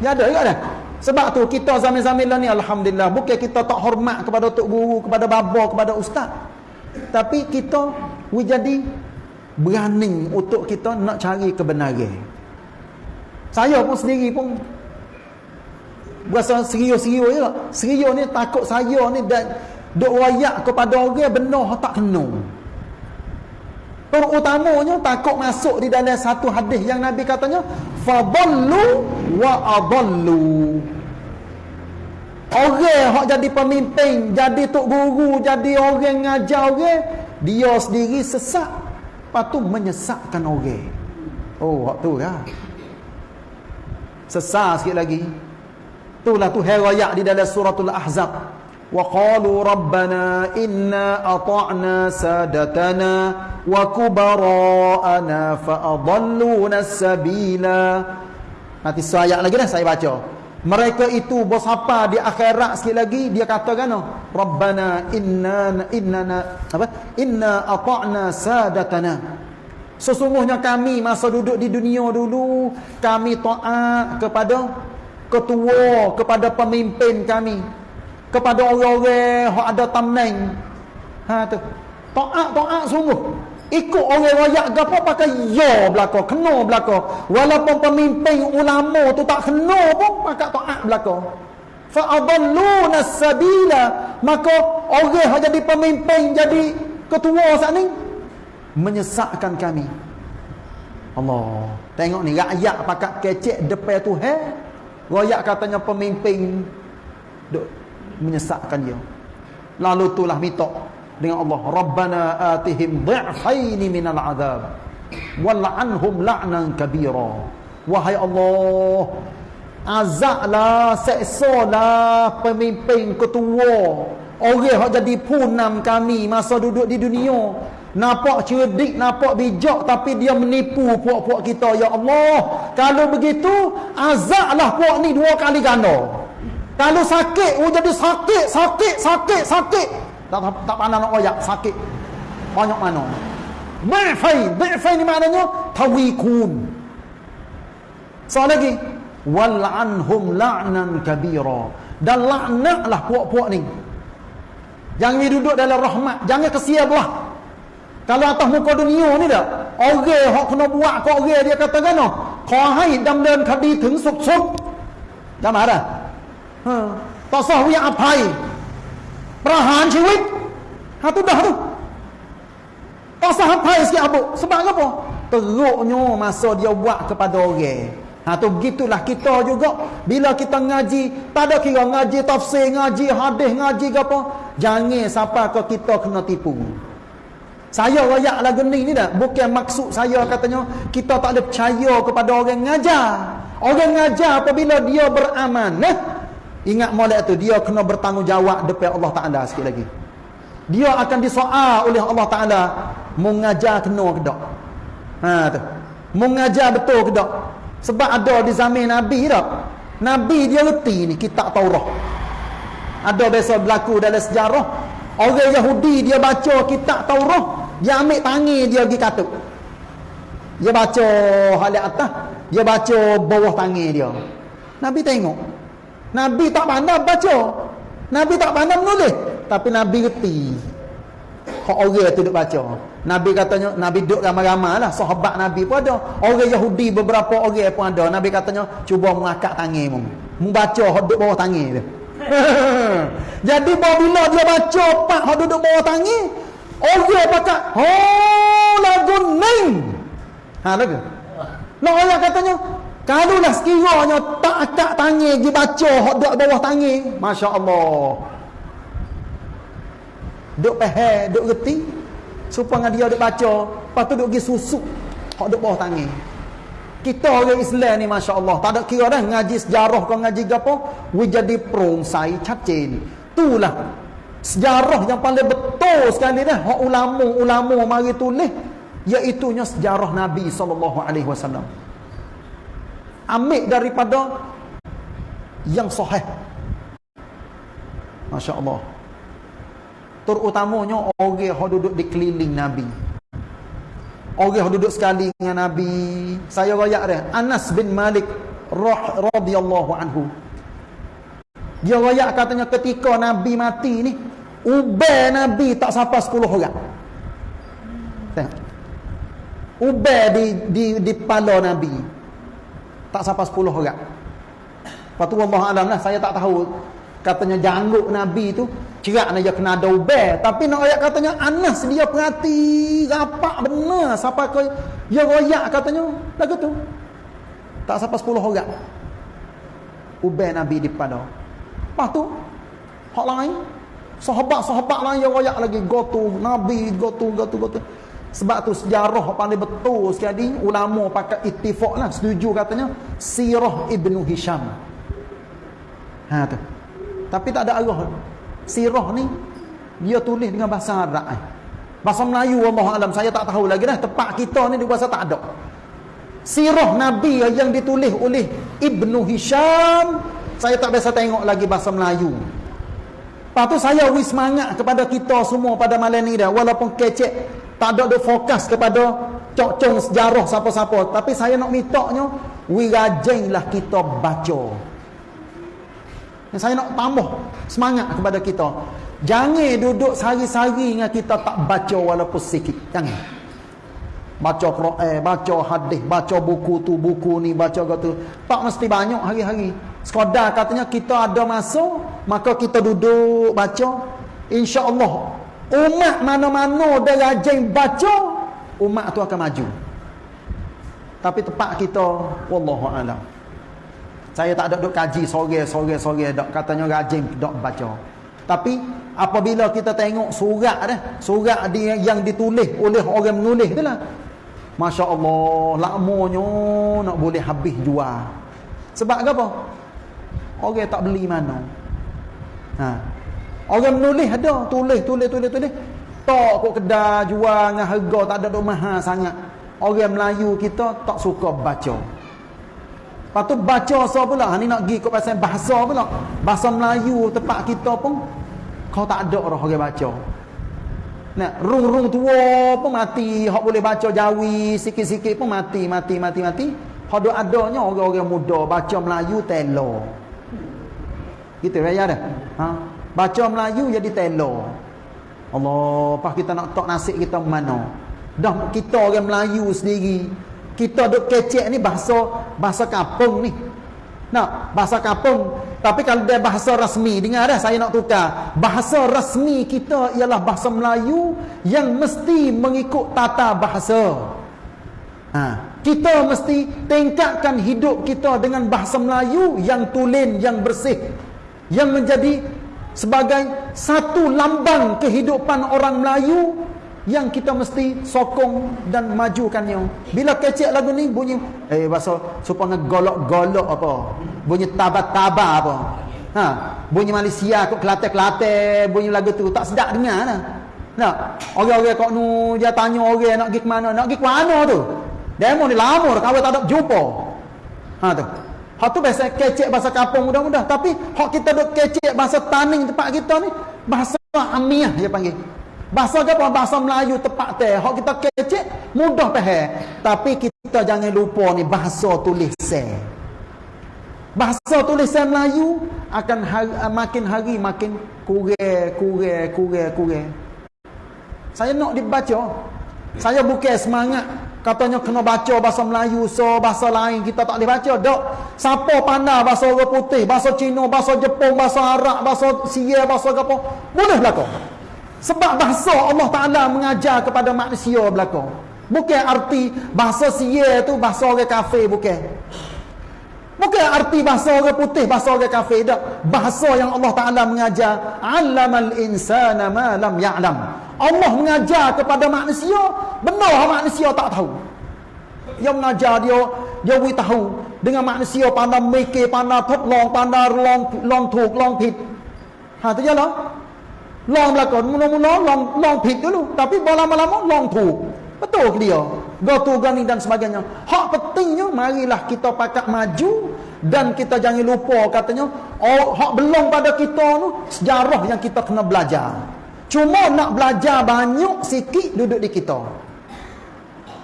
Ya ada juga dah. Sebab tu kita zaman-zaman ni alhamdulillah bukan kita tak hormat kepada tok guru, kepada baba, kepada ustaz. Tapi kita we jadi berani untuk kita nak cari kebenaran. Saya pun sendiri pun berasa serius-serius lah. Serius ni takut saya ni dan duk wayak kepada orang benar tak kena. Terutamanya takut masuk di dalam satu hadis yang Nabi katanya fadallu wa adallu. Orang hak jadi pemimpin, jadi tok guru, jadi orang ngajar orang, dia sendiri sesat, patu menyesatkan orang. Oh, hak tu ya. Sesat sikit lagi. Itulah tu herayak di dalam suratul Ahzab. وقالوا ربنا إنا أطعنا سادتنا وكبراءنا فأضلونا السبيلا Nanti saya lagi dah saya baca. Mereka itu bos apa di akhirat sikit lagi dia kata kan Rabbana inna inna apa inna ata'na sadatana Sesungguhnya kami masa duduk di dunia dulu kami taat kepada ketua kepada pemimpin kami kepada orang-orang yang ada tamneng. Ha tu. Taat taat sungguh. Ikut orang royak gapo pakai ya belaka, kena belaka. Walaupun pemimpin ulama tu tak kena pun pakai taat belaka. Fa adalluna sabila. Maka orang yang jadi pemimpin, jadi ketua saat ni menyesatkan kami. Allah. Tengok ni rakyat pakai kecek depan Tuhan. Royak katanya pemimpin duk menyesatkan dia lalu itulah minta dengan Allah Rabbana atihim dhi'faini minal azab wal'anhum la'nan kabira. Wahai Allah azablah seksalah pemimpin ketua. Orang yang jadi punam kami masa duduk di dunia. Nampak cerdik nampak bijak tapi dia menipu puak-puak kita. Ya Allah kalau begitu azablah puak ni dua kali ganda. Kalau sakit, oh jadi sakit, sakit, sakit, sakit Tak tak, tak pandang nak oyak, sakit. Banyak mana? Bi'fai, bi'fai ni maknanya tawikun. Soal lagi, wal'anhum la'nan kabira. Dan laknatlah puak-puak ni. Jangan duduk dalam rahmat, jangan kesia belah. Kalau atas muka dunia ni dah, orang yang kena buat ke orang dia kata kan, kau hai dam dan kadi ถึงสุดๆ Jangan marah. ต่อสู้วิอภัย ประหารชีวิตฮาตุdah tu tak sah apa sikit abu sebab apa teruknya masa dia buat kepada orang Ha tu gitulah kita juga bila kita ngaji, tak ada kira ngaji tafsir, ngaji hadis, ngaji ke apa, jangan siapa ke kita kena tipu. Saya royak lagu ni ni dah. Bukan maksud saya katanya kita tak ada percaya kepada orang ngajar. Orang ngajar apabila dia beramanah, Ingat molek tu dia kena bertanggungjawab depan Allah Taala sikit lagi. Dia akan disoal oleh Allah Taala mengajar kena ke tak? Ha tu. Mengajar betul ke tak? Sebab ada di zaman Nabi tak? Nabi dia reti ni kitab Taurat. Ada biasa berlaku dalam sejarah. Orang Yahudi dia baca kitab Taurat. Dia ambil tangi dia pergi katuk. Dia baca halat atas. Dia baca bawah tangi dia. Nabi tengok. Nabi tak pandai baca. Nabi tak pandai menulis. Tapi Nabi reti. Hak orang tu duk baca. Nabi katanya, Nabi duduk ramai-ramai lah. Sahabat Nabi pun ada. Orang Yahudi beberapa orang pun ada. Nabi katanya, cuba mengakak tangan mu. Membaca duduk bawah tangan dia. Jadi bila dia baca pak duduk bawah tangan, orang pakat, oh lagu ning. Ha lagu. Lah orang katanya, kalau lah sekiranya tak akak tangan dia baca hak duduk bawah tangan, masya-Allah. Duk pahal, duk reti. Supaya dia duk baca, lepas tu duk pergi susuk. Hak duk bawah tangan. Kita orang Islam ni masya-Allah, tak ada kira dah ngaji sejarah kau ngaji gapo, we jadi perongsai cacin. Itulah sejarah yang paling betul sekali dah hak ulama-ulama mari tulis iaitu nya sejarah Nabi sallallahu alaihi wasallam. Ambil daripada yang sahih. Masya-Allah terutamanya orang yang duduk di keliling Nabi. Orang yang duduk sekali dengan Nabi. Saya rayak dia. Anas bin Malik radhiyallahu anhu. Dia rayak katanya ketika Nabi mati ni, ubah Nabi tak sampai 10 orang. Tengok. Ubah di di di kepala Nabi. Tak sampai 10 orang. Lepas tu Allah Alam lah, saya tak tahu. Katanya janggut Nabi tu cerak dia kena ada tapi nak ayat katanya Anas dia perhati rapat benar. Siapa kau ya royak katanya lagu tu. Tak sampai 10 orang. Ubah Nabi di pada lepas tu hak lain sahabat-sahabat lain yang royak lagi. Gotu Nabi gotu gotu gotu sebab tu sejarah paling betul sekali ulama pakai ittifaq lah setuju katanya sirah Ibnu Hisham ha tu tapi tak ada arah. Sirah ni dia tulis dengan bahasa Arab. Eh. Bahasa Melayu Allah alam saya tak tahu lagi dah. Tempat kita ni di bahasa tak ada. Sirah Nabi yang ditulis oleh Ibnu Hisham saya tak biasa tengok lagi bahasa Melayu. Lepas tu saya wis semangat kepada kita semua pada malam ni dah walaupun kecek tak ada ada fokus kepada cok-cong sejarah siapa-siapa tapi saya nak mintanya wi rajinlah kita baca saya nak tambah semangat kepada kita. Jangan duduk sehari-hari dengan kita tak baca walaupun sikit. Jangan. Baca Quran, baca hadis, baca buku tu, buku ni, baca gitu. Tak mesti banyak hari-hari. Sekadar katanya kita ada masa, maka kita duduk baca. InsyaAllah, umat mana-mana dia rajin baca, umat tu akan maju. Tapi tempat kita, Wallahu'alam. Saya tak ada duk kaji sore sore sore dak katanya rajin dak baca. Tapi apabila kita tengok surat dah, surat dia yang ditulis oleh orang menulis itulah. Masya-Allah, lamanya nak boleh habis jual. Sebab apa? Orang tak beli mana. Ha. Orang menulis ada, tulis tulis tulis tulis. Tak kok kedai jual dengan harga tak ada mahal sangat. Orang Melayu kita tak suka baca. Lepas tu baca so pula. Ni nak pergi ke pasal bahasa pula. Bahasa Melayu tempat kita pun. Kau tak ada orang orang baca. Nah, rung-rung tua pun mati. Hak boleh baca jawi sikit-sikit pun mati, mati, mati, mati. Ada adanya orang-orang muda baca Melayu telo. Gitu raya dah. Ha? Baca Melayu jadi telo. Allah, pas kita nak tok nasib kita mana? Dah kita orang Melayu sendiri kita duk kecek ni bahasa bahasa kampung ni. Nak bahasa kampung. Tapi kalau dia bahasa rasmi, dengar dah saya nak tukar. Bahasa rasmi kita ialah bahasa Melayu yang mesti mengikut tata bahasa. Ha. kita mesti tingkatkan hidup kita dengan bahasa Melayu yang tulen, yang bersih. Yang menjadi sebagai satu lambang kehidupan orang Melayu yang kita mesti sokong dan majukannya. Bila kecek lagu ni bunyi eh bahasa supaya golok-golok apa? Bunyi taba-taba apa? Ha, bunyi Malaysia kok Kelantan-Kelantan bunyi lagu tu tak sedap dengar nah. Nak, orang-orang kok nu dia tanya orang nak pergi ke mana? Nak pergi ke mana tu? Demo ni lama dah kawin tak ada jumpa. Ha tu. Hak tu biasa kecek bahasa kampung mudah-mudah. Tapi hak kita duk kecek bahasa taning tempat kita ni. Bahasa amiah dia panggil. Bahasa apa? Bahasa Melayu tepat teh. Hak kita kecek mudah faham. Tapi kita jangan lupa ni bahasa tulisan. Bahasa tulisan Melayu akan hari, makin hari makin kurang, kurang, kurang, kurang. Saya nak dibaca. Saya bukan semangat katanya kena baca bahasa Melayu so bahasa lain kita tak boleh baca dok. Siapa pandai bahasa orang putih bahasa Cina bahasa Jepun bahasa Arab bahasa Sia bahasa apa boleh berlaku sebab bahasa Allah Taala mengajar kepada manusia berlaku bukan arti bahasa Sia tu bahasa orang kafir bukan. Bukan arti bahasa orang putih bahasa orang kafir dak bahasa yang Allah Taala mengajar allamal insana ma lam ya'lam Allah mengajar kepada manusia benar manusia tak tahu. Dia mengajar dia dia wi tahu dengan manusia pandai mikir pandai long pandai long long thuk long pit. Ha tu jalah long belakang mula-mula long long pit dulu. Tapi lama-lama long thuk betul dia? Gotu gani dan sebagainya. Hak pentingnya marilah kita pakak maju dan kita jangan lupa katanya oh hak belum pada kita tu sejarah yang kita kena belajar Cuma nak belajar banyak sikit duduk di kita.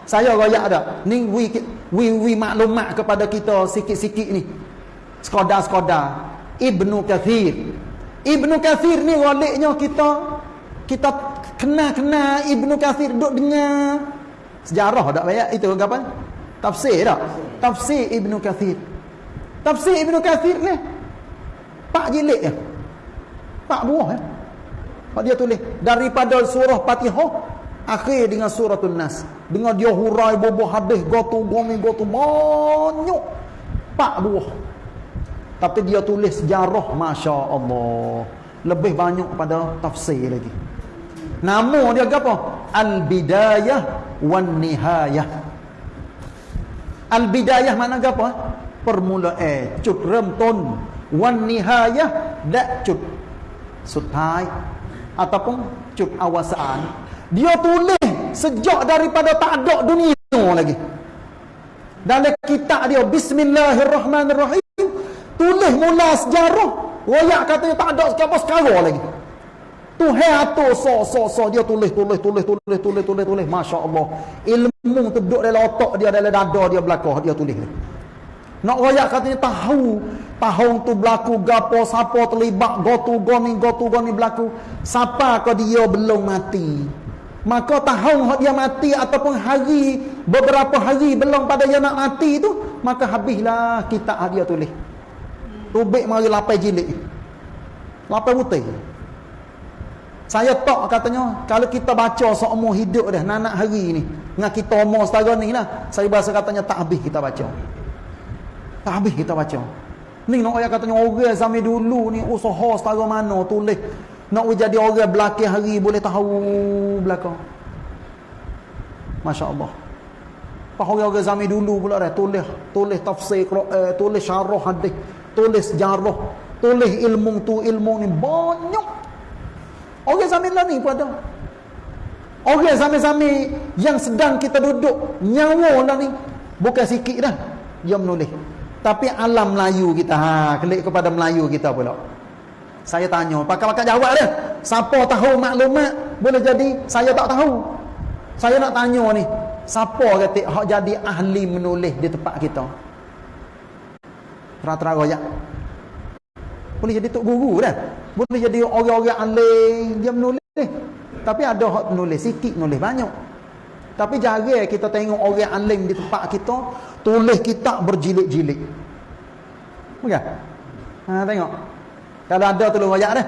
Saya royak ada. Ni we, we, we maklumat kepada kita sikit-sikit ni. Sekadar-sekadar. Ibnu Kathir. Ibnu Kathir ni waliknya kita kita kenal-kenal Ibnu Kathir duduk dengar sejarah tak banyak itu apa? Tafsir tak? Tafsir Ibnu Kathir. Tafsir Ibnu Kathir ni pak jilid ya. Pak buah ya Pak dia tulis daripada surah Fatihah akhir dengan suratul Nas. Dengan dia hurai boboh hadis gotu gomi gotu banyak pak buah. Tapi dia tulis sejarah masya-Allah. Lebih banyak pada tafsir lagi. Nama dia apa? Al-Bidayah wan Nihayah. Al-Bidayah mana apa? Permulaan, cut rem ton, wan nihayah dak cut. สุดท้าย ataupun cut awasaan dia tulis sejak daripada tak ada dunia lagi. Dalam kitab dia bismillahirrahmanirrahim tulis mula sejarah royak katanya tak ada siapa sekarang lagi. Tu atau so so so dia tulis tulis tulis tulis tulis tulis tulis masya-Allah. Ilmu tu duduk dalam otak dia dalam dada dia belakang dia tulis nak royak katanya tahu tahun tu berlaku gapo siapa terlibat gotu goni gotu goni berlaku. Siapa ke dia belum mati? Maka tahun dia mati ataupun hari beberapa hari belum pada dia nak mati tu maka habislah kita dia tulis. Tubik mari lapai jilid. Lapai putih saya tak katanya kalau kita baca seumur hidup dah nak hari ni dengan kita umur setara ni lah saya bahasa katanya tak habis kita baca. Tak habis kita baca Ni nak ayat katanya orang zaman dulu ni usaha setara mana tulis. Nak jadi orang belakang hari boleh tahu belakang. Masya Allah. Pak orang-orang zaman dulu pula dah tulis tulis tafsir Quran, tulis syarah hadis, tulis sejarah, tulis ilmu tu ilmu ni banyak. Orang zaman lah ni pun ada. Orang zaman-zaman yang sedang kita duduk nyawa lah ni bukan sikit dah dia menulis. Tapi alam Melayu kita ha klik kepada Melayu kita pula. Saya tanya, pakar-pakar jawab dia. Siapa tahu maklumat boleh jadi saya tak tahu. Saya nak tanya ni, siapa kata hak jadi ahli menulis di tempat kita? Tera-tera royak. Boleh jadi tok guru dah. Boleh jadi orang-orang ahli dia menulis. Tapi ada hak menulis sikit, menulis banyak. Tapi jarang kita tengok orang alim di tempat kita tulis kitab berjilid-jilid. Bukan? Ha tengok. Kalau ada tulis wajak dah.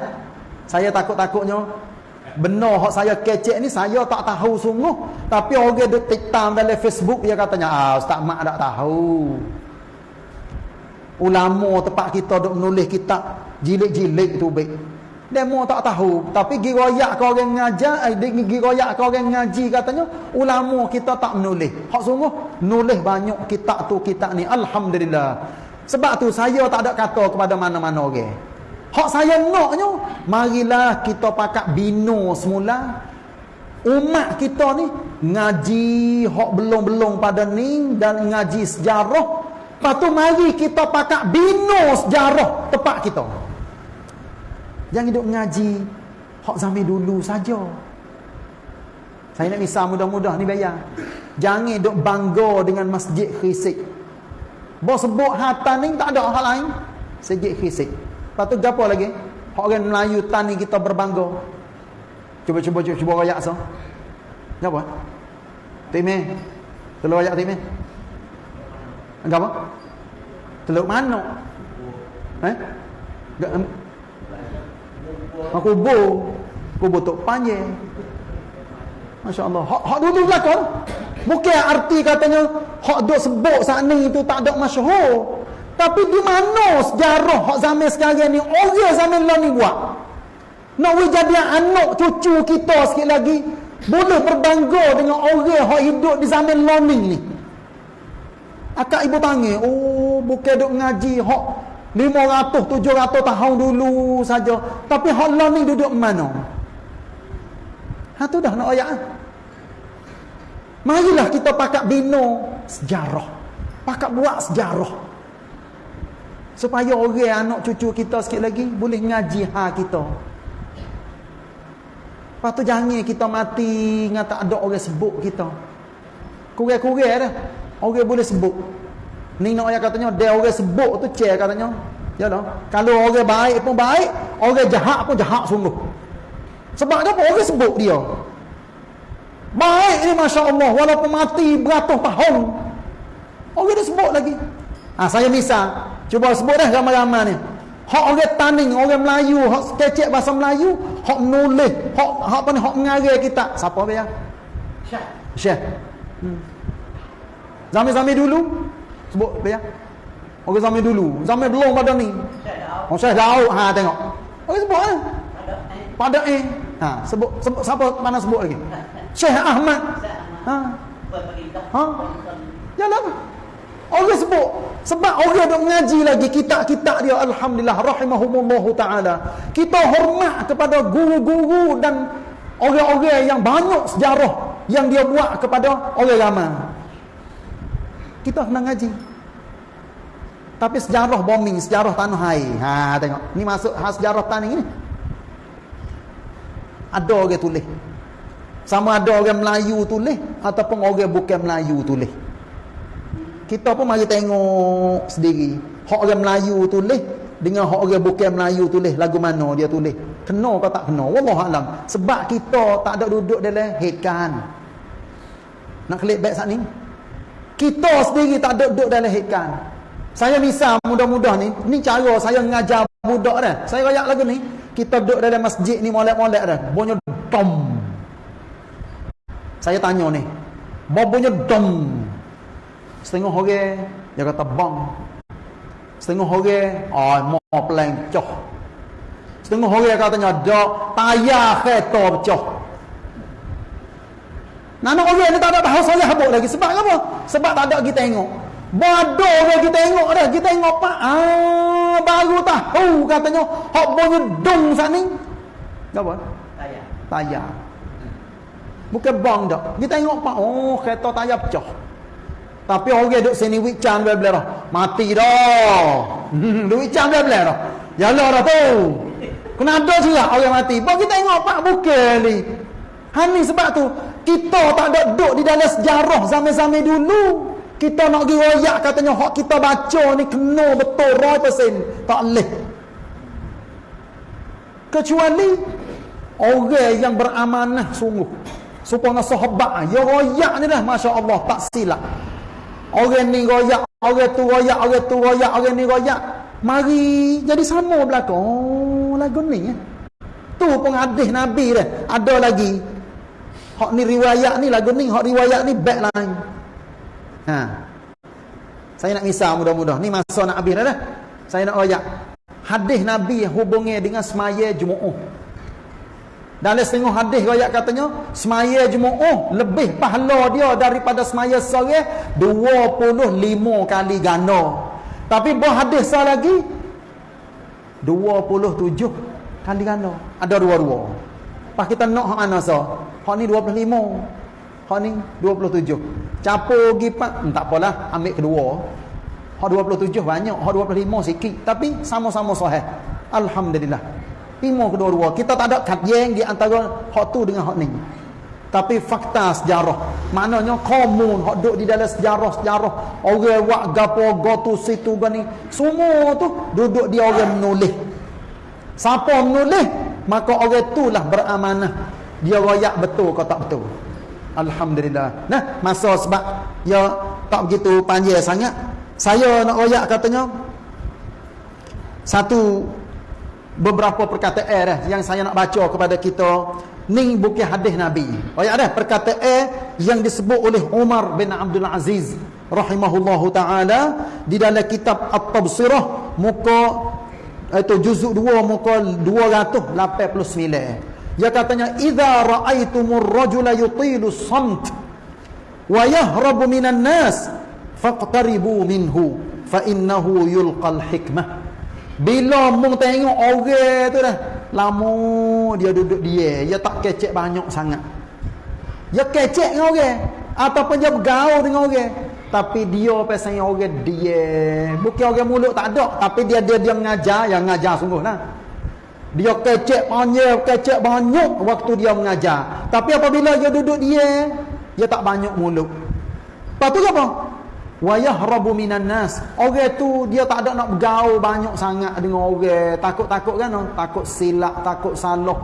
Saya takut-takutnya benar hak saya kecek ni saya tak tahu sungguh tapi orang duk tiktam dalam Facebook dia katanya ah ustaz mak tak tahu ulama tempat kita duk menulis kitab jilid-jilid tu baik demo tak tahu tapi giroyak kau orang ngajar eh giroyak kau orang ngaji katanya ulama kita tak menulis hak sungguh nulis banyak kitab tu kitab ni alhamdulillah sebab tu saya tak ada kata kepada mana-mana orang okay. Hak saya naknya, marilah kita pakat bina semula. Umat kita ni ngaji hak belum-belum pada ni dan ngaji sejarah. Lepas tu mari kita pakat bina sejarah tempat kita. Jangan hidup ngaji hak zaman dulu saja. Saya nak misal mudah-mudah ni bayar. Jangan hidup bangga dengan masjid khisik. Bos sebut hatan ni tak ada hal lain. Masjid khisik. Lepas tu apa lagi? Orang Melayu tani kita berbangga. Cuba cuba cuba cuba royak so. Apa? Timi. Telur royak timi. Apa? Telur mana? Eh? Aku bo. Kubu tok panjang. Masya-Allah. Hak hak dulu belakang. Bukan arti katanya hak duk sebut saat ni itu tak ada masyhur. Tapi di mana sejarah hak zaman sekarang ni orang zaman lalu ni buat? Nak we jadi anak cucu kita sikit lagi boleh berbangga dengan orang hak hidup di zaman lalu ni. Akak ibu panggil, oh bukan duk ngaji hak 500 700 tahun dulu saja. Tapi lalu ni duduk mana? Ha tu dah nak ayat. Marilah kita pakat bina sejarah. Pakat buat sejarah. Supaya orang anak cucu kita sikit lagi boleh ngaji ha kita. Lepas tu jangan kita mati dengan tak ada orang sebut kita. Kurang-kurang dah. Orang boleh sebut. Ni nak ayat katanya, dia orang sebut tu cek katanya. Ya dah. Kalau orang baik pun baik, orang jahat pun jahat sungguh. Sebab apa? Orang sebut dia. Baik ni Masya Allah. Walaupun mati beratus tahun. Orang dia sebut lagi. Ha, saya misal. Cuba sebut dah ramai-ramai ni. Hak orang taning, orang Melayu, hak kecek bahasa Melayu, hak nulis, hak hak apa ni, hak mengarai kita. Siapa dia? Syekh. Syekh. Hmm. Zaman-zaman dulu sebut dia. Orang zaman dulu, zaman belum pada ni. Syekh Oh, Syekh Daud. Ha tengok. Orang sebut kan? Pada eh. Ha, sebut, sebut siapa mana sebut lagi? Syekh Ahmad. Ha. Ha. Jalan. Orang sebut sebab orang dok mengaji lagi kitab-kitab dia alhamdulillah rahimahumullah taala. Kita hormat kepada guru-guru dan orang-orang yang banyak sejarah yang dia buat kepada orang ramai. Kita kena ngaji. Tapi sejarah bombing, sejarah tanah air. Ha tengok. Ni masuk ha, sejarah tanah ini. Ada orang tulis. Sama ada orang Melayu tulis ataupun orang bukan Melayu tulis kita pun mari tengok sendiri hak orang Melayu tulis dengan hak orang bukan Melayu tulis lagu mana dia tulis kena ke tak kena wallah alam sebab kita tak ada duduk dalam headkan nak klik back saat ni kita sendiri tak duduk dalam headkan saya misal mudah-mudah ni ni cara saya mengajar budak dah saya rayak lagu ni kita duduk dalam masjid ni molek-molek dah bunyi dom saya tanya ni bunyi dom Setengah orang dia kata bang. Setengah orang oh mau pelancoh. Setengah orang katanya dak tayar kereta pecah. Nana orang ni tak ada tahu saya habuk lagi sebab apa? Sebab tak ada kita tengok. Bodoh orang kita tengok dah. Kita tengok pak. Ah, baru tahu katanya hok bunyi dong sat ni. Apa? Tayar. Tayar. Bukan bang dak. Kita tengok pak. Oh, kereta tayar pecah. Tapi orang duduk sini wik cang dia belah Mati dah. Hmm, duit cang dia belah dah. Yalah dah tu. Kenapa juga orang mati? Kita tengok pak bukan ni. Hani sebab tu kita tak ada duduk di dalam sejarah zaman-zaman dulu. Kita nak pergi royak katanya hak kita baca ni kena betul 100%. Tak boleh. Kecuali orang yang beramanah sungguh. Supaya sahabat ya royak ni dah masya-Allah tak silap. Orang ni royak, orang tu royak, orang tu royak, orang ni royak. Mari jadi sama belakang. Oh, lagu ni ya. Tu pun hadis Nabi dah. Ada lagi. Hak ni riwayat ni lagu ni, hak riwayat ni back lain. Ha. Saya nak misal mudah-mudah. Ni masa nak habis dah dah. Saya nak royak. Hadis Nabi hubungi dengan semaya Jumaat. Dalam setengah hadis royak katanya, semaya Jumaat lebih pahala dia daripada semaya sore 25 kali ganda. Tapi bah hadis sah lagi 27 kali ganda. Ada dua-dua. Pas kita nak hak mana sah? Hak ni 25. Hak ni 27. Capur pergi pak, hmm, tak apalah, ambil kedua. Hak 27 banyak, hak 25 sikit, tapi sama-sama sahih. Alhamdulillah. Timur kedua-dua. Kita tak ada kajian di antara hak tu dengan hak ni. Tapi fakta sejarah. Maknanya komun hak duduk di dalam sejarah-sejarah. Orang buat gapo gotu situ gani. Semua tu duduk di orang menulis. Siapa menulis, maka orang itulah beramanah. Dia royak betul ke tak betul. Alhamdulillah. Nah, masa sebab ya tak begitu panjang sangat. Saya nak royak katanya satu beberapa perkataan dah yang saya nak baca kepada kita ni bukan hadis Nabi. Royak dah perkataan yang disebut oleh Umar bin Abdul Aziz rahimahullahu taala di dalam kitab At-Tabsirah muka itu juzuk 2 muka 289. Dia katanya idza ra'aitumur rajula yutilu samt wa yahrabu minan nas faqtaribu minhu fa innahu yulqal hikmah. Bila mung tengok orang tu dah lama dia duduk dia, dia tak kecek banyak sangat. Dia kecek dengan orang ataupun dia bergaul dengan orang tapi dia pasal orang dia bukan orang mulut tak ada tapi dia dia dia mengajar yang mengajar sungguh lah dia kecek banyak, kecek banyak waktu dia mengajar. Tapi apabila dia duduk dia, dia tak banyak mulut. Lepas tu apa? Wayahrabu minan nas. Orang tu dia tak ada nak bergaul banyak sangat dengan orang. Takut-takut kan? Takut silap, takut salah.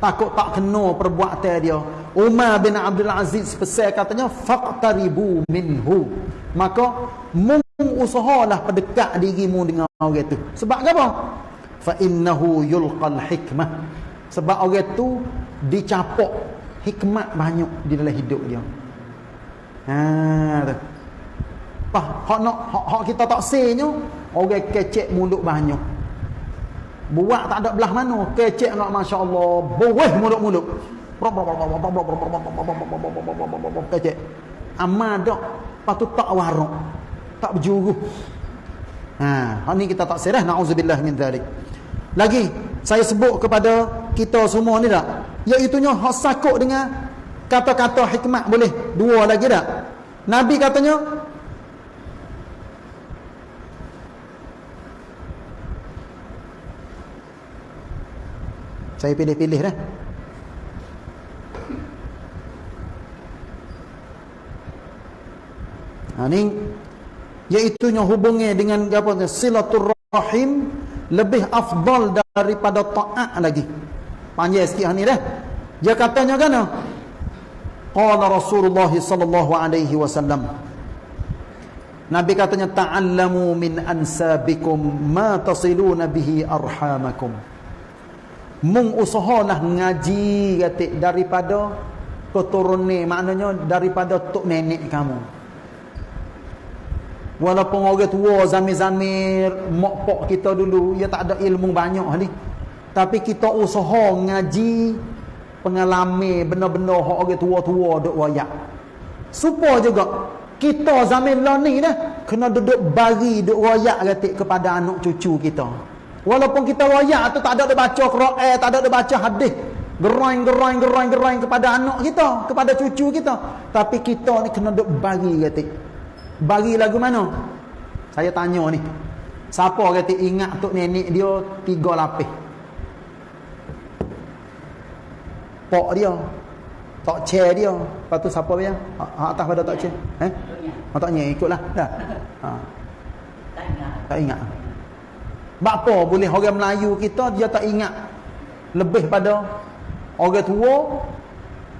Takut tak kena perbuatan dia. Umar bin Abdul Aziz pesan katanya faqtaribu minhu. Maka mung usahalah pendekat dirimu dengan orang tu. Sebab apa? fa innahu yulqal hikmah sebab orang tu dicapok hikmat banyak di dalam hidup dia ha tu Pah, hak nak hak, hak kita tak senyo orang kecek mulut banyak buat tak ada belah mana kecek nak masya-Allah buih mulut-mulut kecek amal dak patut tak warak tak berjuru ha hak ni kita tak serah naudzubillah min zalik lagi saya sebut kepada kita semua ni tak? Iaitunya hak sakut dengan kata-kata hikmat boleh. Dua lagi tak? Nabi katanya Saya pilih-pilih dah. Ha ni iaitunya hubungnya dengan apa silaturrahim lebih afdal daripada taat lagi. Panjang sikit ni dah. Dia katanya kan? Qala Rasulullah sallallahu alaihi wasallam. Nabi katanya ta'allamu min ansabikum ma tasiluna bihi arhamakum. Mung usahalah ngaji kata daripada keturunan maknanya daripada tok nenek kamu. Walaupun orang tua zamir-zamir mak pok kita dulu dia tak ada ilmu banyak ni. Tapi kita usaha ngaji pengalaman benar-benar orang tua-tua duk wayak. Supaya juga kita zaman lah ni dah kena duduk bagi duk wayak gatik kepada anak cucu kita. Walaupun kita wayak tu tak ada dia baca Quran, tak ada dia baca hadis. Gerain, gerain, gerain, gerain kepada anak kita, kepada cucu kita. Tapi kita ni kena duduk bagi gatik. Bagi lagu mana? Saya tanya ni. Siapa kata ingat tok nenek dia tiga lapis? Pok dia. Tok chair dia. Lepas tu siapa dia? Ha, ha atas pada tok chair. Eh? Ha tak nyek ikutlah. Dah. Ha. Tak ingat. Tak ingat. Bapa boleh orang Melayu kita dia tak ingat lebih pada orang tua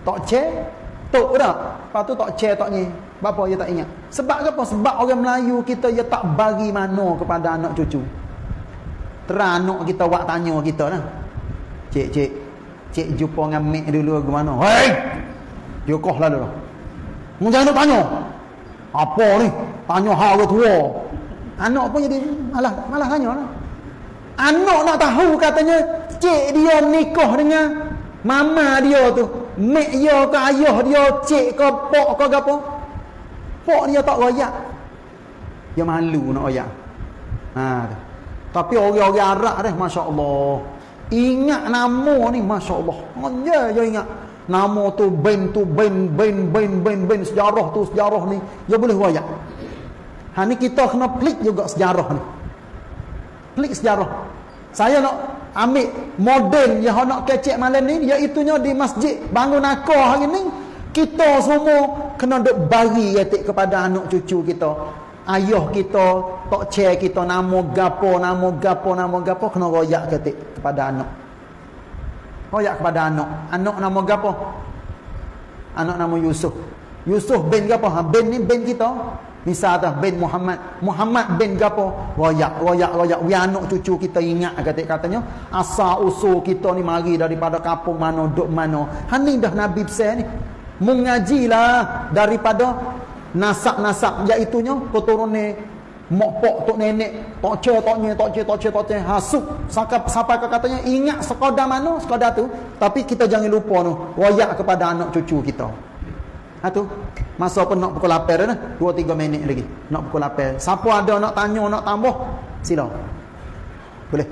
tok chair tok dah. Lepas tu tok chair tok ni. Bapa dia tak ingat. Sebab apa? Sebab orang Melayu kita dia tak bagi mana kepada anak cucu. Terang anak kita buat tanya kita lah. Cik, cik. cik jumpa dengan mek dulu ke mana hei dia koh lah dulu mu jangan nak tanya apa ni tanya hal ke tua anak pun jadi malah malah tanya lah anak nak tahu katanya cik dia nikah dengan mama dia tu mek dia ke ayah dia cik ke pok ke apa pok dia tak royak. Dia malu nak royak. Ha, tapi orang-orang Arab dah Masya Allah ingat nama ni Masya Allah ya, ya ingat. Nama tu ben tu ben ben ben ben ben sejarah tu sejarah ni. Dia boleh royak. Ha ni kita kena pelik juga sejarah ni. Pelik sejarah. Saya nak ambil modern yang nak kecek malam ni iaitunya di masjid bangun akar hari ni kita semua kena duk bagi yatik kepada anak cucu kita. Ayah kita tok chair kita nama gapo nama gapo nama gapo kena royak ketik kepada anak. Royak kepada anak. Anak nama gapo? Anak nama Yusuf. Yusuf bin gapo? Ha bin ni bin kita. Misal dah bin Muhammad. Muhammad bin gapo? Royak royak royak. We anak cucu kita ingat kata katanya. Asal usul kita ni mari daripada kampung mana duk mana. Hani dah nabi besar ni mengajilah daripada nasab-nasab iaitu nya keturunan mak pok tok nenek tok ce tok nye tok ce tok ce tok ce hasuk sampai ke katanya ingat sekadar mana sekadar tu tapi kita jangan lupa tu royak kepada anak cucu kita Ha tu. Masa pun nak pukul 8 dah. 2 3 minit lagi. Nak pukul 8. Siapa ada nak tanya nak tambah? Sila. Boleh.